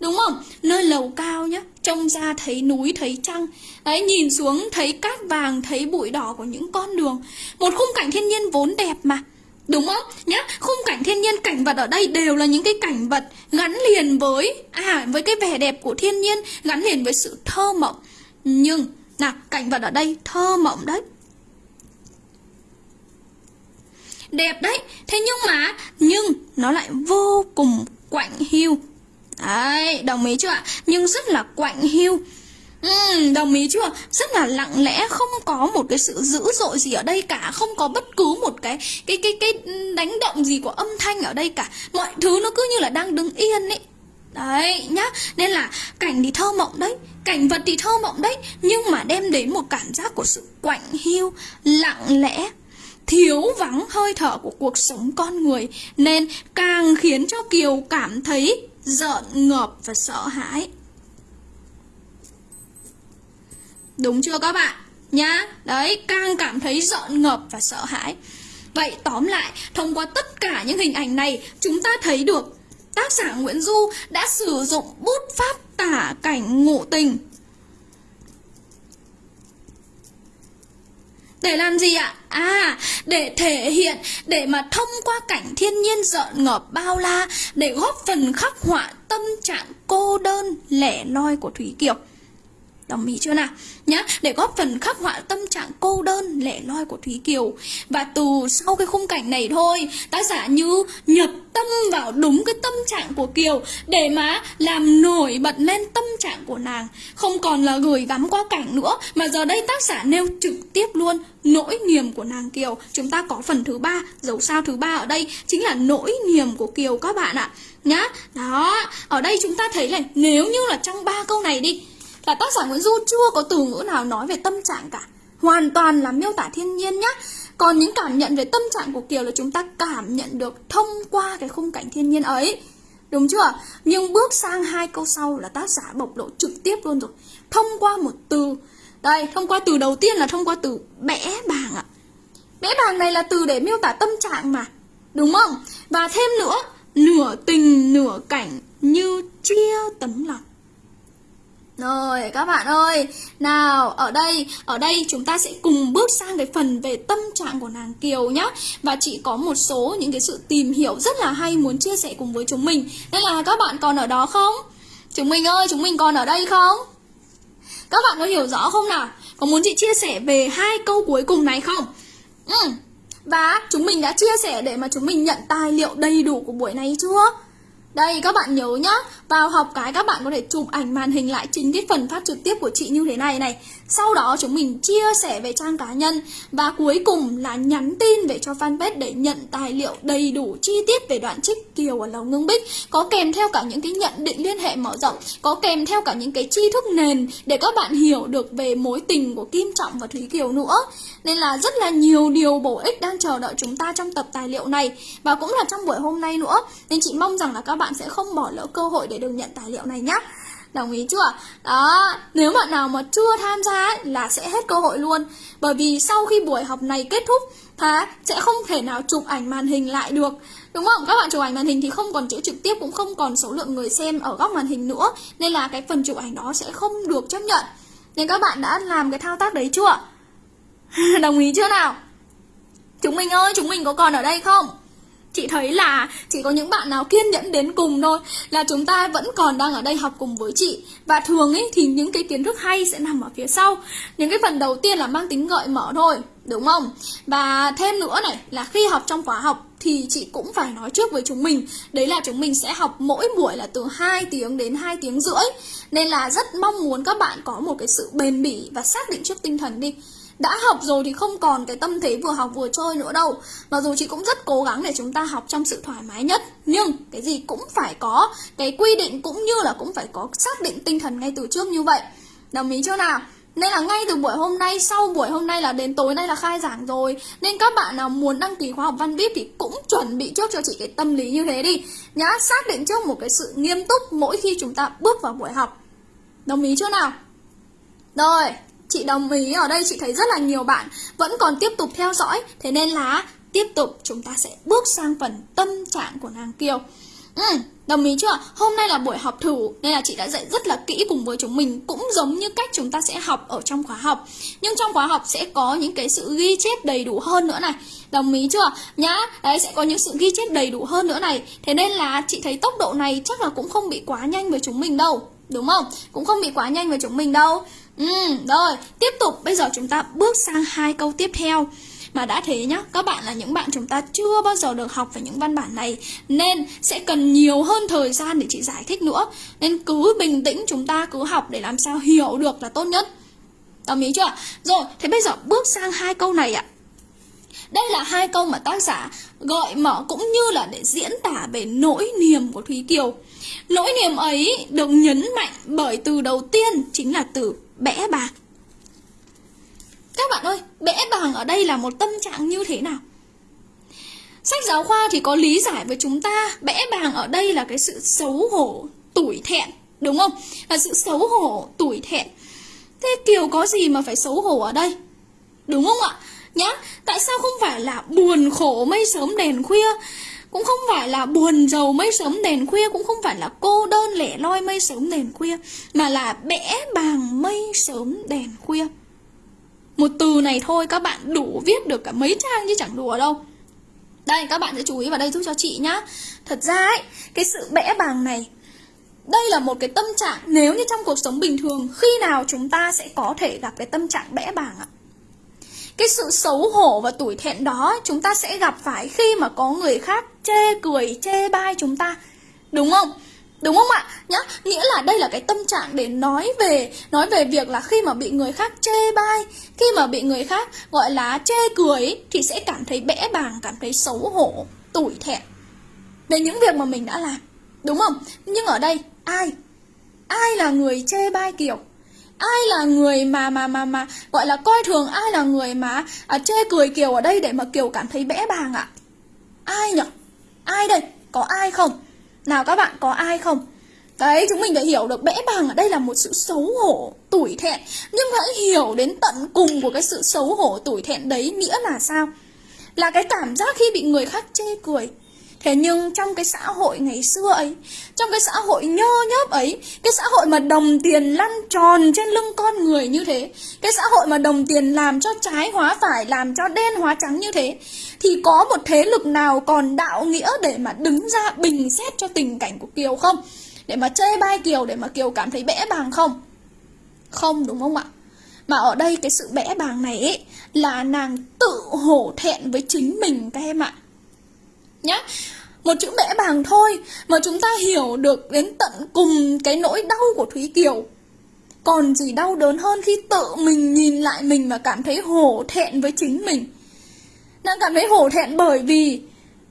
Đúng không? Nơi lầu cao nhá, trông ra thấy núi, thấy trăng. Đấy, nhìn xuống thấy cát vàng, thấy bụi đỏ của những con đường. Một khung cảnh thiên nhiên vốn đẹp mà. Đúng không? Nhá, khung cảnh thiên nhiên, cảnh vật ở đây đều là những cái cảnh vật gắn liền với à với cái vẻ đẹp của thiên nhiên, gắn liền với sự thơ mộng. Nhưng nào, cảnh vật ở đây thơ mộng đấy. Đẹp đấy, thế nhưng mà nhưng nó lại vô cùng quạnh hiu. Đấy, đồng ý chưa ạ? Nhưng rất là quạnh hiu. Ừ, đồng ý chưa? Rất là lặng lẽ, không có một cái sự dữ dội gì ở đây cả, không có bất cứ một cái cái cái cái đánh động gì của âm thanh ở đây cả. Mọi thứ nó cứ như là đang đứng yên ấy. Đấy nhá, nên là cảnh thì thơ mộng đấy, cảnh vật thì thơ mộng đấy, nhưng mà đem đến một cảm giác của sự quạnh hiu, lặng lẽ, thiếu vắng hơi thở của cuộc sống con người nên càng khiến cho Kiều cảm thấy giận ngợp và sợ hãi. Đúng chưa các bạn? Nhá, đấy, càng cảm thấy giận ngợp và sợ hãi. Vậy tóm lại, thông qua tất cả những hình ảnh này, chúng ta thấy được tác giả Nguyễn Du đã sử dụng bút pháp tả cảnh ngụ tình. Để làm gì ạ? À, để thể hiện, để mà thông qua cảnh thiên nhiên rợn ngợp bao la, để góp phần khắc họa tâm trạng cô đơn, lẻ loi của Thúy Kiều. Đồng ý chưa nào? Nhá, để góp phần khắc họa tâm trạng cô đơn, lẻ loi của Thúy Kiều. Và từ sau cái khung cảnh này thôi, tác giả như nhập tâm vào đúng cái tâm trạng của Kiều để mà làm nổi bật lên tâm trạng của nàng. Không còn là gửi gắm qua cảnh nữa, mà giờ đây tác giả nêu trực tiếp luôn nỗi niềm của nàng Kiều. Chúng ta có phần thứ ba, dấu sao thứ ba ở đây chính là nỗi niềm của Kiều các bạn ạ. Nhá, đó, ở đây chúng ta thấy này, nếu như là trong ba câu này đi là tác giả Nguyễn Du chưa có từ ngữ nào nói về tâm trạng cả. Hoàn toàn là miêu tả thiên nhiên nhá. Còn những cảm nhận về tâm trạng của Kiều là chúng ta cảm nhận được thông qua cái khung cảnh thiên nhiên ấy. Đúng chưa? Nhưng bước sang hai câu sau là tác giả bộc lộ trực tiếp luôn rồi. Thông qua một từ. Đây, thông qua từ đầu tiên là thông qua từ bẽ bàng ạ. Bẽ bàng này là từ để miêu tả tâm trạng mà. Đúng không? Và thêm nữa Nửa tình nửa cảnh như chia tấm lòng rồi, các bạn ơi, Nào, ở đây Ở đây chúng ta sẽ cùng bước sang cái phần về tâm trạng của nàng Kiều nhá Và chị có một số những cái sự tìm hiểu rất là hay muốn chia sẻ cùng với chúng mình Nên là các bạn còn ở đó không? Chúng mình ơi, chúng mình còn ở đây không? Các bạn có hiểu rõ không nào? Có muốn chị chia sẻ về hai câu cuối cùng này không? Ừ. Và chúng mình đã chia sẻ để mà chúng mình nhận tài liệu đầy đủ của buổi này chưa? Đây, các bạn nhớ nhá. Vào học cái các bạn có thể chụp ảnh màn hình lại chính cái phần phát trực tiếp của chị như thế này này. Sau đó chúng mình chia sẻ về trang cá nhân Và cuối cùng là nhắn tin về cho fanpage để nhận tài liệu đầy đủ chi tiết về đoạn trích Kiều ở Lầu Ngưng Bích. Có kèm theo cả những cái nhận định liên hệ mở rộng, Có kèm theo cả những cái tri thức nền để các bạn hiểu được về mối tình của Kim Trọng và Thúy Kiều nữa. Nên là rất là nhiều điều bổ ích đang chờ đợi chúng ta trong tập tài liệu này Và cũng là trong buổi hôm nay nữa. Nên chị mong rằng là các bạn sẽ không bỏ lỡ cơ hội để được nhận tài liệu này nhé Đồng ý chưa? Đó, nếu bạn nào mà chưa tham gia ấy, là sẽ hết cơ hội luôn Bởi vì sau khi buổi học này kết thúc thá sẽ không thể nào chụp ảnh màn hình lại được Đúng không? Các bạn chụp ảnh màn hình thì không còn chữ trực tiếp Cũng không còn số lượng người xem ở góc màn hình nữa Nên là cái phần chụp ảnh đó sẽ không được chấp nhận Nên các bạn đã làm cái thao tác đấy chưa? Đồng ý chưa nào? Chúng mình ơi, chúng mình có còn ở đây không? Chị thấy là chỉ có những bạn nào kiên nhẫn đến cùng thôi, Là chúng ta vẫn còn đang ở đây học cùng với chị. Và thường ấy, thì những cái kiến thức hay sẽ nằm ở phía sau. Những cái phần đầu tiên là mang tính gợi mở thôi, Đúng không? Và thêm nữa này, là khi học trong khóa học thì chị cũng phải nói trước với chúng mình. Đấy là chúng mình sẽ học mỗi buổi là từ 2 tiếng đến 2 tiếng rưỡi. Nên là rất mong muốn các bạn có một cái sự bền bỉ và xác định trước tinh thần đi đã học rồi thì không còn cái tâm thế vừa học vừa chơi nữa đâu. Mặc dù chị cũng rất cố gắng để chúng ta học trong sự thoải mái nhất Nhưng cái gì cũng phải có cái quy định cũng như là cũng phải có xác định tinh thần ngay từ trước như vậy. Đồng ý chưa nào? Nên là ngay từ buổi hôm nay, sau buổi hôm nay là đến tối nay là khai giảng rồi. Nên các bạn nào muốn đăng ký khóa học văn VIP thì cũng chuẩn bị trước cho chị cái tâm lý như thế đi. Nhá, xác định trước một cái sự nghiêm túc mỗi khi chúng ta bước vào buổi học. Đồng ý chưa nào? Rồi, chị đồng ý ở đây chị thấy rất là nhiều bạn vẫn còn tiếp tục theo dõi Thế nên là tiếp tục chúng ta sẽ bước sang phần tâm trạng của nàng Kiều Ừ, đồng ý chưa? Hôm nay là buổi học thử nên là chị đã dạy rất là kỹ cùng với chúng mình cũng giống như cách chúng ta sẽ học ở trong khóa học. Nhưng trong khóa học sẽ có những cái sự ghi chép đầy đủ hơn nữa này. Đồng ý chưa? Nhá, đấy sẽ có những sự ghi chép đầy đủ hơn nữa này. Thế nên là chị thấy tốc độ này chắc là cũng không bị quá nhanh với chúng mình đâu. Đúng không? Cũng không bị quá nhanh với chúng mình đâu. Ừ, rồi, tiếp tục bây giờ chúng ta bước sang hai câu tiếp theo. Mà đã thế nhá, các bạn là những bạn chúng ta chưa bao giờ được học về những văn bản này Nên sẽ cần nhiều hơn thời gian để chị giải thích nữa Nên cứ bình tĩnh chúng ta cứ học để làm sao hiểu được là tốt nhất Đồng ý chưa? Rồi, thế bây giờ bước sang hai câu này ạ đây là hai câu mà tác giả gợi mở cũng như là để diễn tả về nỗi niềm của Thúy Kiều. Nỗi niềm ấy được nhấn mạnh bởi từ đầu tiên chính là từ bẽ bạc. Các bạn ơi, bẽ bàng ở đây là một tâm trạng như thế nào? Sách giáo khoa thì có lý giải với chúng ta Bẽ bàng ở đây là cái sự xấu hổ, tủi thẹn Đúng không? Là sự xấu hổ, tủi thẹn Thế Kiều có gì mà phải xấu hổ ở đây? Đúng không ạ? Nhá, tại sao không phải là buồn khổ mây sớm đèn khuya cũng không phải là buồn giàu mây sớm đèn khuya Cũng không phải là cô đơn lẻ loi mây sớm đèn khuya Mà là bẽ bàng mây sớm đèn khuya. Một từ này thôi các bạn đủ viết được cả mấy trang chứ chẳng đùa đâu. Đây các bạn sẽ chú ý vào đây giúp cho chị nhá. Thật ra ấy, cái sự bẽ bàng này đây là một cái tâm trạng nếu như trong cuộc sống bình thường khi nào chúng ta sẽ có thể gặp cái tâm trạng bẽ bàng ạ? Cái sự xấu hổ và tủi thẹn đó chúng ta sẽ gặp phải khi mà có người khác chê cười chê bai chúng ta đúng không Đúng không ạ? Nhá, nghĩa là đây là cái tâm trạng để nói về nói về việc là khi mà bị người khác chê bai, khi mà bị người khác gọi là chê cười thì sẽ cảm thấy bẽ bàng, cảm thấy xấu hổ, tủi thẹn về những việc mà mình đã làm. Đúng không? Nhưng ở đây ai? Ai là người chê bai Kiều? Ai là người mà mà mà mà gọi là coi thường ai là người mà à, chê cười Kiều ở đây để mà Kiều cảm thấy bẽ bàng ạ? Ai nhở Ai đây? Có ai không? Nào các bạn có ai không? Đấy, chúng mình đã hiểu được bẽ bàng ở đây là một sự xấu hổ, tủi thẹn Nhưng hãy hiểu đến tận cùng của cái sự xấu hổ, tủi thẹn đấy nghĩa là sao? Là cái cảm giác khi bị người khác chê cười Thế nhưng trong cái xã hội ngày xưa ấy, Trong cái xã hội nhơ nhớp ấy, Cái xã hội mà đồng tiền lăn tròn trên lưng con người như thế, Cái xã hội mà đồng tiền làm cho trái hóa phải, Làm cho đen hóa trắng như thế, Thì có một thế lực nào còn đạo nghĩa để mà đứng ra bình xét cho tình cảnh của Kiều không? Để mà chê bai Kiều, để mà Kiều cảm thấy bẽ bàng không? Không, đúng không ạ? Mà ở đây cái sự bẽ bàng này ấy, Là nàng tự hổ thẹn với chính mình các em ạ nhá. Một chữ bẽ bàng thôi mà chúng ta hiểu được đến tận cùng cái nỗi đau của Thúy Kiều. Còn gì đau đớn hơn khi tự mình nhìn lại mình và cảm thấy hổ thẹn với chính mình. Nàng cảm thấy hổ thẹn bởi vì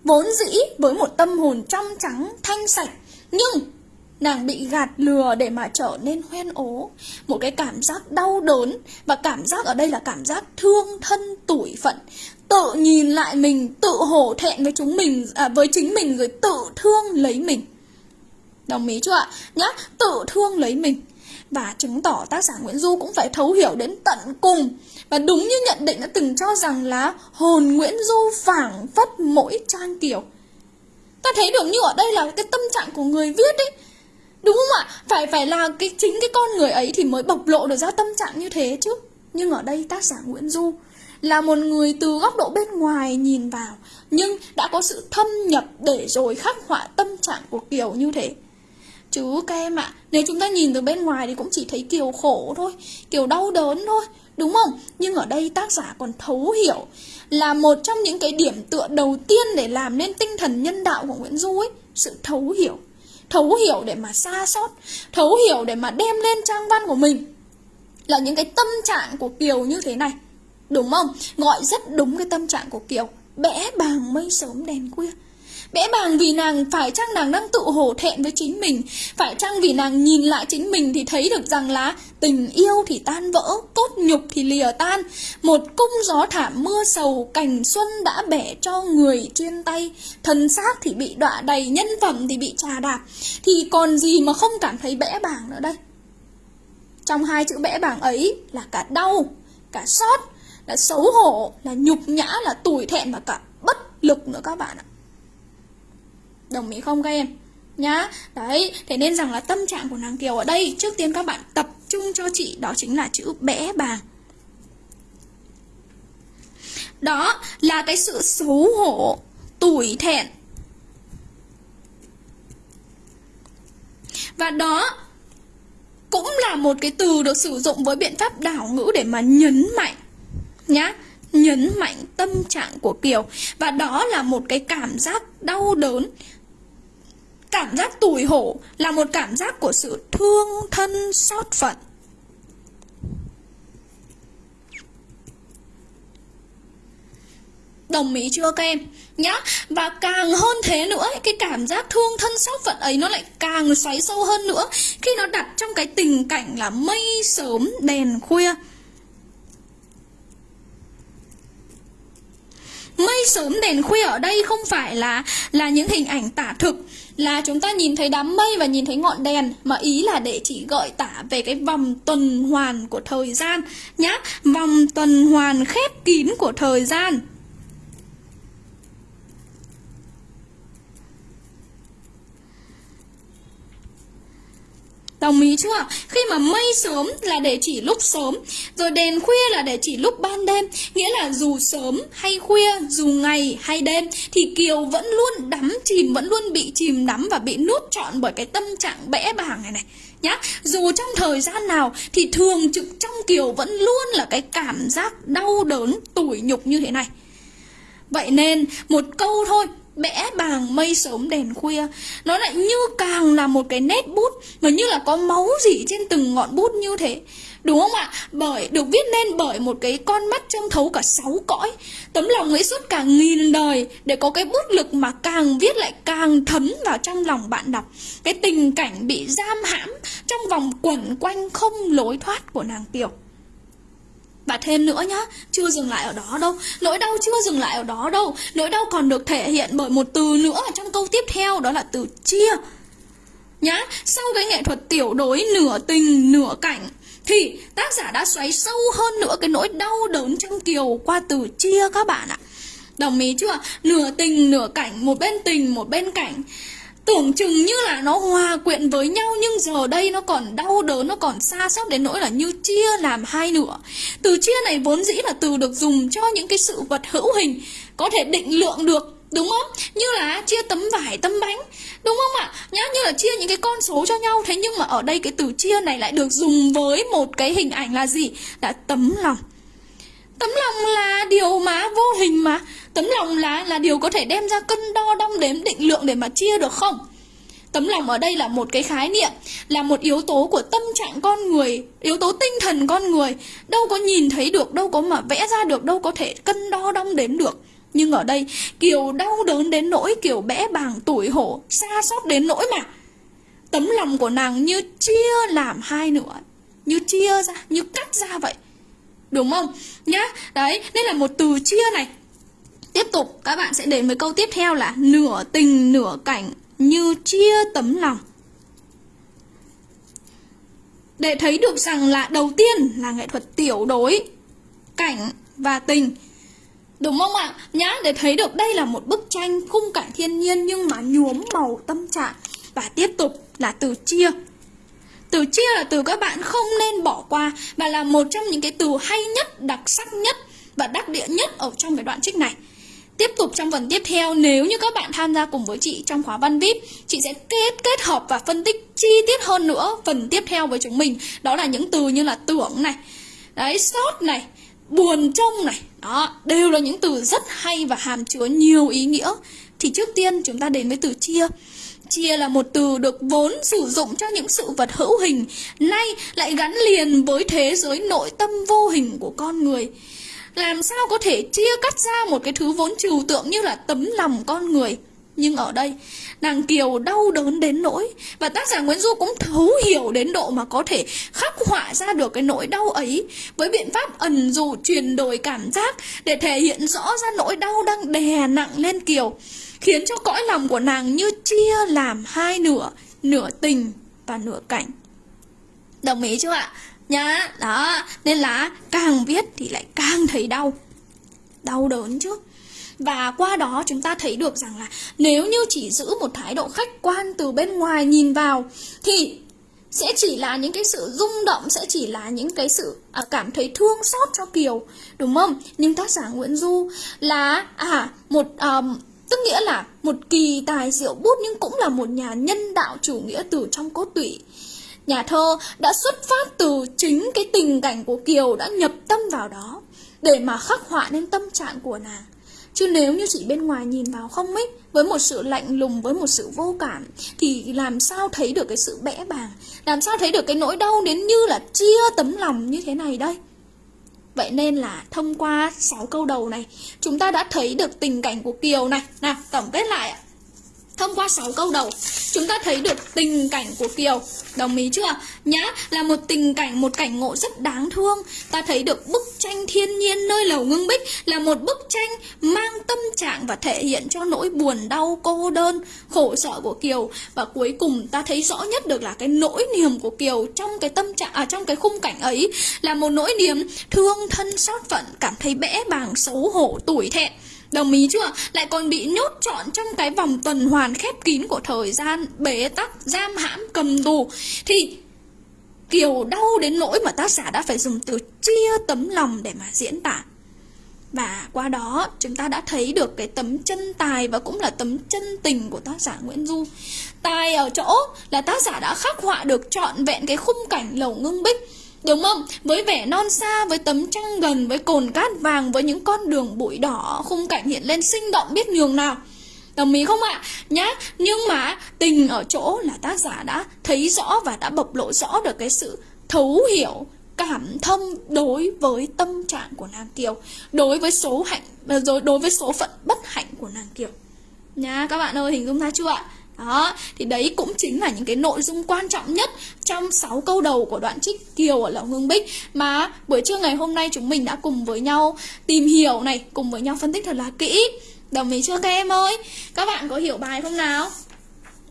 Vốn dĩ với một tâm hồn trong trắng, thanh sạch Nhưng nàng bị gạt lừa để mà trở nên hoen ố. Một cái cảm giác đau đớn Và cảm giác ở đây là cảm giác thương thân tủi phận tự nhìn lại mình tự hổ thẹn với chúng mình à, với chính mình rồi tự thương lấy mình. Đồng ý chưa ạ? Nhá tự thương lấy mình. Và chứng tỏ tác giả Nguyễn Du cũng phải thấu hiểu đến tận cùng. Và đúng như nhận định đã từng cho rằng là hồn Nguyễn Du phảng phất mỗi trang kiểu. Ta thấy được như ở đây là cái tâm trạng của người viết ấy. Đúng không ạ? Phải phải là cái chính cái con người ấy thì mới bộc lộ được ra tâm trạng như thế chứ. Nhưng ở đây tác giả Nguyễn Du là một người từ góc độ bên ngoài nhìn vào nhưng đã có sự thâm nhập để rồi khắc họa tâm trạng của Kiều như thế. Chứ các em ạ, à, nếu chúng ta nhìn từ bên ngoài thì cũng chỉ thấy Kiều khổ thôi, Kiều đau đớn thôi, Đúng không? Nhưng ở đây tác giả còn thấu hiểu là một trong những cái điểm tựa đầu tiên để làm nên tinh thần nhân đạo của Nguyễn Du ấy, sự thấu hiểu. Thấu hiểu để mà xa xót, thấu hiểu để mà đem lên trang văn của mình là những cái tâm trạng của Kiều như thế này. Đúng không? Gọi rất đúng cái tâm trạng của Kiều. Bẽ bàng mây sớm đèn khuya. Bẽ bàng vì nàng phải chăng nàng đang tự hổ thẹn với chính mình Phải chăng vì nàng nhìn lại chính mình thì thấy được rằng là Tình yêu thì tan vỡ, cốt nhục thì lìa tan Một cung gió thảm mưa sầu, cảnh xuân đã bẻ cho người chuyên tay thần xác thì bị đọa đầy, nhân phẩm thì bị trà đạp Thì còn gì mà không cảm thấy bẽ bàng nữa đây Trong hai chữ bẽ bàng ấy là cả đau, cả xót, là xấu hổ, là nhục nhã, là tủi thẹn và cả bất lực nữa các bạn ạ. Đồng ý không các em? Nhá, đấy, thế nên rằng là tâm trạng của nàng Kiều ở đây Trước tiên các bạn tập trung cho chị Đó chính là chữ bẽ bàng. Đó là cái sự xấu hổ Tủi thẹn. Và đó cũng là một cái từ được sử dụng với biện pháp đảo ngữ để mà nhấn mạnh nhá nhấn mạnh tâm trạng của Kiều và đó là một cái cảm giác đau đớn Cảm giác tủi hổ là một cảm giác của sự thương thân xót phận. Đồng ý chưa các em? Nhá, và càng hơn thế nữa, cái cảm giác thương thân xót phận ấy nó lại càng xoáy sâu hơn nữa khi nó đặt trong cái tình cảnh là mây sớm đèn khuya. Mây sớm đèn khuya ở đây không phải là là những hình ảnh tả thực. Là chúng ta nhìn thấy đám mây và nhìn thấy ngọn đèn, mà ý là để chỉ gợi tả về cái vòng tuần hoàn của thời gian nhá. Vòng tuần hoàn khép kín của thời gian. Đồng ý chưa? Khi mà mây sớm là để chỉ lúc sớm Rồi đèn khuya là để chỉ lúc ban đêm. Nghĩa là dù sớm hay khuya, dù ngày hay đêm Thì Kiều vẫn luôn đắm chìm, vẫn luôn bị chìm đắm Và bị nuốt trọn bởi cái tâm trạng bẽ bàng này này nhá. Dù trong thời gian nào thì thường trực trong Kiều vẫn luôn là cái cảm giác đau đớn, tủi nhục như thế này. Vậy nên một câu thôi bẽ bàng mây sớm đèn khuya. Nó lại như càng là một cái nét bút, mà như là có máu gì trên từng ngọn bút như thế. Đúng không ạ? Bởi, được viết nên bởi một cái con mắt trông thấu cả sáu cõi. Tấm lòng ấy suốt cả nghìn đời để có cái bút lực mà càng viết lại càng thấm vào trong lòng bạn đọc. Cái tình cảnh bị giam hãm trong vòng quẩn quanh không lối thoát của nàng tiểu và thêm nữa nhá, chưa dừng lại ở đó đâu. Nỗi đau chưa dừng lại ở đó đâu. Nỗi đau còn được thể hiện bởi một từ nữa ở trong câu tiếp theo Đó là từ chia. Nhá, sau cái nghệ thuật tiểu đối nửa tình nửa cảnh Thì tác giả đã xoáy sâu hơn nữa cái nỗi đau đớn trong kiều qua từ chia các bạn ạ. Đồng ý chưa? Nửa tình nửa cảnh, một bên tình một bên cảnh. Tưởng chừng như là nó hòa quyện với nhau Nhưng giờ đây nó còn đau đớn Nó còn xa xót đến nỗi là như chia làm hai nửa Từ chia này vốn dĩ là từ được dùng cho những cái sự vật hữu hình Có thể định lượng được Đúng không? Như là chia tấm vải, tấm bánh Đúng không ạ? Nhá, như là chia những cái con số cho nhau Thế nhưng mà ở đây cái từ chia này lại được dùng với một cái hình ảnh là gì? Là tấm lòng Tấm lòng là điều mà vô hình mà. Tấm lòng là là điều có thể đem ra cân đo đong đếm định lượng để mà chia được không? Tấm lòng ở đây là một cái khái niệm Là một yếu tố của tâm trạng con người Yếu tố tinh thần con người. Đâu có nhìn thấy được, đâu có mà vẽ ra được Đâu có thể cân đo đong đếm được. Nhưng ở đây Kiều đau đớn đến nỗi Kiều bẽ bàng tủi hổ Xa xót đến nỗi mà. Tấm lòng của nàng như chia làm hai nửa Như chia ra, như cắt ra vậy. Đúng không? Nhá, đấy, nên là một từ chia này. Tiếp tục các bạn sẽ đến với câu tiếp theo là Nửa tình nửa cảnh như chia tấm lòng. Để thấy được rằng là đầu tiên là nghệ thuật tiểu đối Cảnh và tình. Đúng không ạ? Nhá, để thấy được đây là một bức tranh khung cảnh thiên nhiên nhưng mà nhuốm màu tâm trạng. Và tiếp tục là từ chia từ chia là từ các bạn không nên bỏ qua Và là một trong những cái từ hay nhất, đặc sắc nhất và đắc địa nhất ở trong cái đoạn trích này. Tiếp tục trong phần tiếp theo, nếu như các bạn tham gia cùng với chị trong khóa văn VIP, chị sẽ kết kết hợp và phân tích chi tiết hơn nữa phần tiếp theo với chúng mình. Đó là những từ như là tưởng này, đấy sót này buồn trông này. Đó đều là những từ rất hay và hàm chứa nhiều ý nghĩa. Thì trước tiên chúng ta đến với từ chia. Chia là một từ được vốn sử dụng cho những sự vật hữu hình, nay lại gắn liền với thế giới nội tâm vô hình của con người. Làm sao có thể chia cắt ra một cái thứ vốn trừu tượng như là tấm lòng con người? Nhưng ở đây, nàng Kiều đau đớn đến nỗi Và tác giả Nguyễn Du cũng thấu hiểu đến độ mà có thể khắc họa ra được cái nỗi đau ấy Với biện pháp ẩn dụ truyền đổi cảm giác Để thể hiện rõ ra nỗi đau đang đè nặng lên Kiều Khiến cho cõi lòng của nàng như chia làm hai nửa Nửa tình và nửa cảnh. Đồng ý chưa ạ? Nhá, đó Nên là càng viết thì lại càng thấy đau. Đau đớn chứ. Và qua đó chúng ta thấy được rằng là nếu như chỉ giữ một thái độ khách quan từ bên ngoài nhìn vào thì sẽ chỉ là những cái sự rung động sẽ chỉ là những cái sự à, cảm thấy thương xót cho kiều đúng không? Nhưng tác giả nguyễn du là à một um, tức nghĩa là một kỳ tài diệu bút nhưng cũng là một nhà nhân đạo chủ nghĩa từ trong cốt tủy. Nhà thơ đã xuất phát từ chính cái tình cảnh của kiều đã nhập tâm vào đó để mà khắc họa nên tâm trạng của nàng. Chứ nếu như chỉ bên ngoài nhìn vào không ấy Với một sự lạnh lùng, với một sự vô cảm Thì làm sao thấy được cái sự bẽ bàng? Làm sao thấy được cái nỗi đau đến như là chia tấm lòng như thế này đây? Vậy nên là thông qua 6 câu đầu này, Chúng ta đã thấy được tình cảnh của Kiều này. Nào, tổng kết lại ạ. Thông qua 6 câu đầu, chúng ta thấy được tình cảnh của Kiều. Đồng ý chưa? Nhã là một tình cảnh, một cảnh ngộ rất đáng thương. Ta thấy được bức tranh thiên nhiên nơi lầu ngưng bích là một bức tranh mang tâm trạng và thể hiện cho nỗi buồn đau, cô đơn, khổ sở của Kiều. Và cuối cùng ta thấy rõ nhất được là cái nỗi niềm của Kiều trong cái tâm trạng, à trong cái khung cảnh ấy là một nỗi niềm thương thân xót phận, cảm thấy bẽ bàng, xấu hổ, tủi thẹn. Đồng ý chưa? Lại còn bị nhốt trọn trong cái vòng tuần hoàn khép kín của thời gian, bế tắc, giam hãm, cầm tù. Thì Kiều đau đến nỗi mà tác giả đã phải dùng từ chia tấm lòng để mà diễn tả. Và qua đó chúng ta đã thấy được cái tấm chân tài và cũng là tấm chân tình của tác giả Nguyễn Du. Tài ở chỗ là tác giả đã khắc họa được trọn vẹn cái khung cảnh lầu ngưng bích Đúng không? Với vẻ non xa, với tấm trăng gần, với cồn cát vàng, với những con đường bụi đỏ, khung cảnh hiện lên sinh động biết nhường nào. Đồng ý không ạ? Nhá, nhưng mà tình ở chỗ là tác giả đã thấy rõ và đã bộc lộ rõ được cái sự thấu hiểu, cảm thông đối với tâm trạng của nàng Kiều, đối với số hạnh, à, rồi đối với số phận bất hạnh của nàng Kiều. nhá các bạn ơi, hình dung ra chưa ạ? Đó, thì đấy cũng chính là những cái nội dung quan trọng nhất trong 6 câu đầu của đoạn trích Kiều ở Lậu Hương Bích mà buổi trưa ngày hôm nay chúng mình đã cùng với nhau tìm hiểu này, cùng với nhau phân tích thật là kỹ. Đồng ý chưa các em ơi? Các bạn có hiểu bài không nào?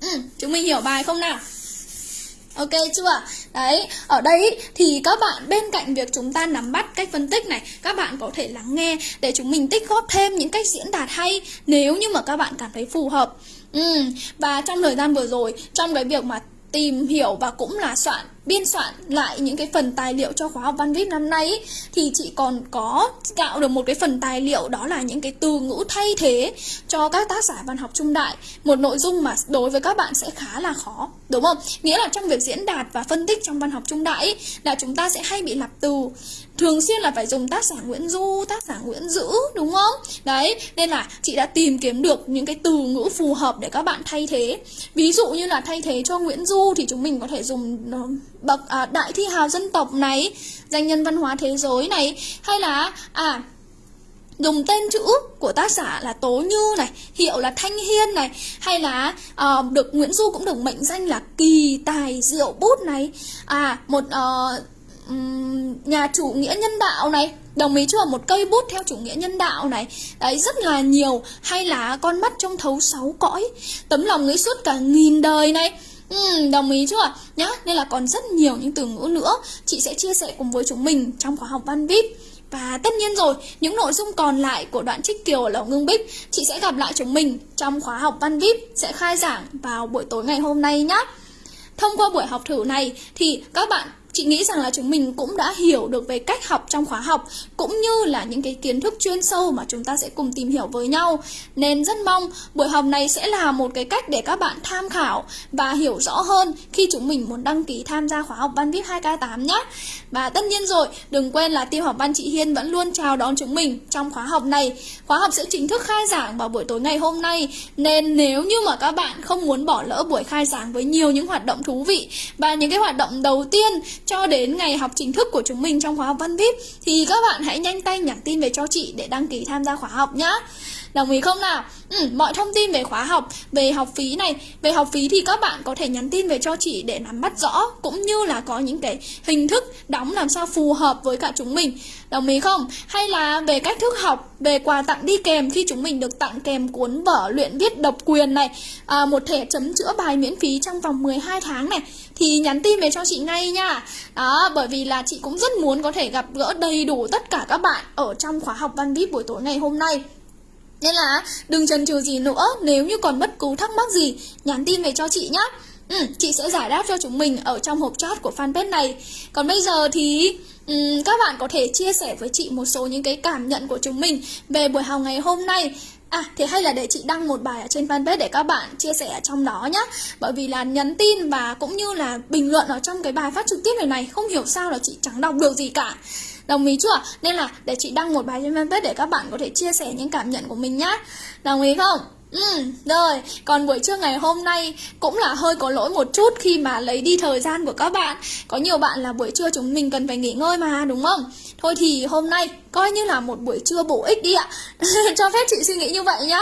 Ừ, chúng mình hiểu bài không nào? Ok chưa? Đấy, ở đây thì các bạn bên cạnh việc chúng ta nắm bắt cách phân tích này Các bạn có thể lắng nghe để chúng mình tích góp thêm những cách diễn đạt hay Nếu như mà các bạn cảm thấy phù hợp Ừ, và trong thời gian vừa rồi, trong cái việc mà tìm hiểu và cũng là soạn biên soạn lại những cái phần tài liệu cho khóa học văn viết năm nay thì chị còn có tạo được một cái phần tài liệu đó là những cái từ ngữ thay thế cho các tác giả văn học trung đại một nội dung mà đối với các bạn sẽ khá là khó đúng không nghĩa là trong việc diễn đạt và phân tích trong văn học trung đại là chúng ta sẽ hay bị lặp từ thường xuyên là phải dùng tác giả Nguyễn Du, tác giả Nguyễn Dữ đúng không? Đấy, nên là chị đã tìm kiếm được những cái từ ngữ phù hợp để các bạn thay thế. Ví dụ như là thay thế cho Nguyễn Du thì chúng mình có thể dùng ờ, bậc à, đại thi hào dân tộc này, danh nhân văn hóa thế giới này hay là à dùng tên chữ của tác giả là Tố Như này, hiệu là Thanh Hiên này, hay là uh, được Nguyễn Du cũng được mệnh danh là kỳ tài diệu bút này, à một uh, nhà chủ nghĩa nhân đạo này đồng ý chưa một cây bút theo chủ nghĩa nhân đạo này. Đấy rất là nhiều hay là con mắt trong thấu sáu cõi tấm lòng nghĩ suốt cả nghìn đời này. Ừ, đồng ý chưa nhá nên là còn rất nhiều những từ ngữ nữa chị sẽ chia sẻ cùng với chúng mình trong khóa học văn vip và tất nhiên rồi, những nội dung còn lại của đoạn trích kiều ở Lầu Ngưng Bích Chị sẽ gặp lại chúng mình trong khóa học Văn VIP sẽ khai giảng vào buổi tối ngày hôm nay nhé Thông qua buổi học thử này thì các bạn chị nghĩ rằng là chúng mình cũng đã hiểu được về cách học trong khóa học cũng như là những cái kiến thức chuyên sâu mà chúng ta sẽ cùng tìm hiểu với nhau. Nên rất mong buổi học này sẽ là một cái cách để các bạn tham khảo và hiểu rõ hơn khi chúng mình muốn đăng ký tham gia khóa học Văn Viết 2K8 nhé. Và tất nhiên rồi, đừng quên là tiêu học văn chị Hiên vẫn luôn chào đón chúng mình trong khóa học này. Khóa học sẽ chính thức khai giảng vào buổi tối ngày hôm nay nên nếu như mà các bạn không muốn bỏ lỡ buổi khai giảng với nhiều những hoạt động thú vị và những cái hoạt động đầu tiên cho đến ngày học chính thức của chúng mình trong khóa học Văn VIP, thì các bạn hãy nhanh tay nhắn tin về cho chị để đăng ký tham gia khóa học nhé. Đồng ý không nào? Ừ, mọi thông tin về khóa học, về học phí này, về học phí thì các bạn có thể nhắn tin về cho chị để nắm bắt rõ cũng như là có những cái hình thức đóng làm sao phù hợp với cả chúng mình. Đồng ý không? Hay là về cách thức học, về quà tặng đi kèm khi chúng mình được tặng kèm cuốn vở luyện viết độc quyền này, à, một thẻ chấm chữa bài miễn phí trong vòng 12 tháng này thì nhắn tin về cho chị ngay nha. Đó, bởi vì là chị cũng rất muốn có thể gặp gỡ đầy đủ tất cả các bạn ở trong khóa học Văn VIP buổi tối ngày hôm nay. Nên là đừng chần chừ gì nữa Nếu như còn bất cứ thắc mắc gì Nhắn tin về cho chị nhé ừ, Chị sẽ giải đáp cho chúng mình ở trong hộp chat của fanpage này. Còn bây giờ thì um, các bạn có thể chia sẻ với chị một số những cái cảm nhận của chúng mình Về buổi học ngày hôm nay. À thế hay là để chị đăng một bài ở trên fanpage để các bạn chia sẻ ở trong đó nhé Bởi vì là nhắn tin và cũng như là bình luận ở trong cái bài phát trực tiếp này này Không hiểu sao là chị chẳng đọc được gì cả. Đồng ý chưa? Nên là để chị đăng một bài trên fanpage để các bạn có thể chia sẻ những cảm nhận của mình nhá Đồng ý không? Ừ, rồi, còn buổi trưa ngày hôm nay cũng là hơi có lỗi một chút khi mà lấy đi thời gian của các bạn Có nhiều bạn là buổi trưa chúng mình cần phải nghỉ ngơi mà, đúng không? Thôi thì hôm nay coi như là một buổi trưa bổ ích đi ạ Cho phép chị suy nghĩ như vậy nhá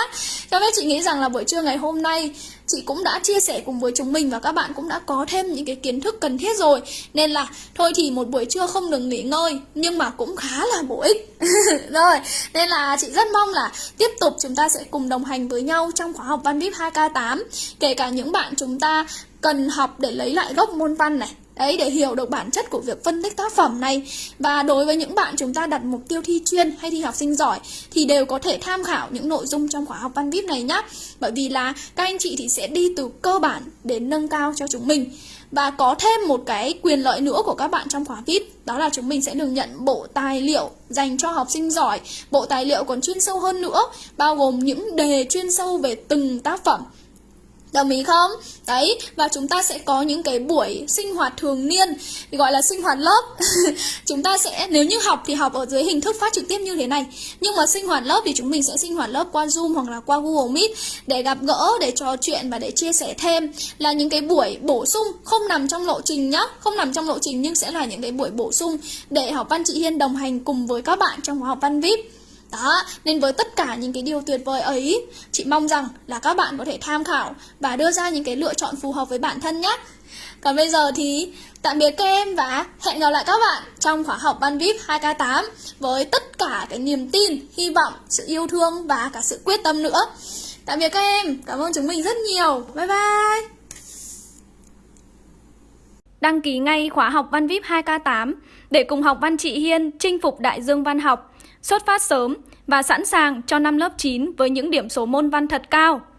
Cho phép chị nghĩ rằng là buổi trưa ngày hôm nay chị cũng đã chia sẻ cùng với chúng mình và các bạn cũng đã có thêm những cái kiến thức cần thiết rồi. Nên là, thôi thì một buổi trưa không đừng nghỉ ngơi, nhưng mà cũng khá là bổ ích. Rồi, nên là chị rất mong là tiếp tục chúng ta sẽ cùng đồng hành với nhau trong khóa học văn vip 2k8 kể cả những bạn chúng ta cần học để lấy lại gốc môn văn này Đấy, để hiểu được bản chất của việc phân tích tác phẩm này. Và đối với những bạn chúng ta đặt mục tiêu thi chuyên hay thi học sinh giỏi Thì đều có thể tham khảo những nội dung trong khóa học văn VIP này nhé Bởi vì là các anh chị thì sẽ đi từ cơ bản đến nâng cao cho chúng mình. Và có thêm một cái quyền lợi nữa của các bạn trong khóa VIP Đó là chúng mình sẽ được nhận bộ tài liệu dành cho học sinh giỏi. Bộ tài liệu còn chuyên sâu hơn nữa Bao gồm những đề chuyên sâu về từng tác phẩm. Đồng ý không? Đấy, và chúng ta sẽ có những cái buổi sinh hoạt thường niên Gọi là sinh hoạt lớp. Chúng ta sẽ, nếu như học thì học ở dưới hình thức phát trực tiếp như thế này. Nhưng mà sinh hoạt lớp thì chúng mình sẽ sinh hoạt lớp qua Zoom hoặc là qua Google Meet Để gặp gỡ, để trò chuyện và để chia sẻ thêm. Là những cái buổi bổ sung không nằm trong lộ trình nhá. Không nằm trong lộ trình nhưng sẽ là những cái buổi bổ sung Để học văn chị Hiên đồng hành cùng với các bạn trong khóa học văn VIP đó, nên với tất cả những cái điều tuyệt vời ấy, chị mong rằng là các bạn có thể tham khảo và đưa ra những cái lựa chọn phù hợp với bản thân nhé. Còn bây giờ thì tạm biệt các em và hẹn gặp lại các bạn trong khóa học Văn VIP 2K8 với tất cả cái niềm tin, hy vọng, sự yêu thương và cả sự quyết tâm nữa. Tạm biệt các em, cảm ơn chúng mình rất nhiều. Bye bye! Đăng ký ngay khóa học Văn VIP 2K8 để cùng học Văn chị Hiên chinh phục đại dương văn học xuất phát sớm và sẵn sàng cho năm lớp 9 với những điểm số môn văn thật cao.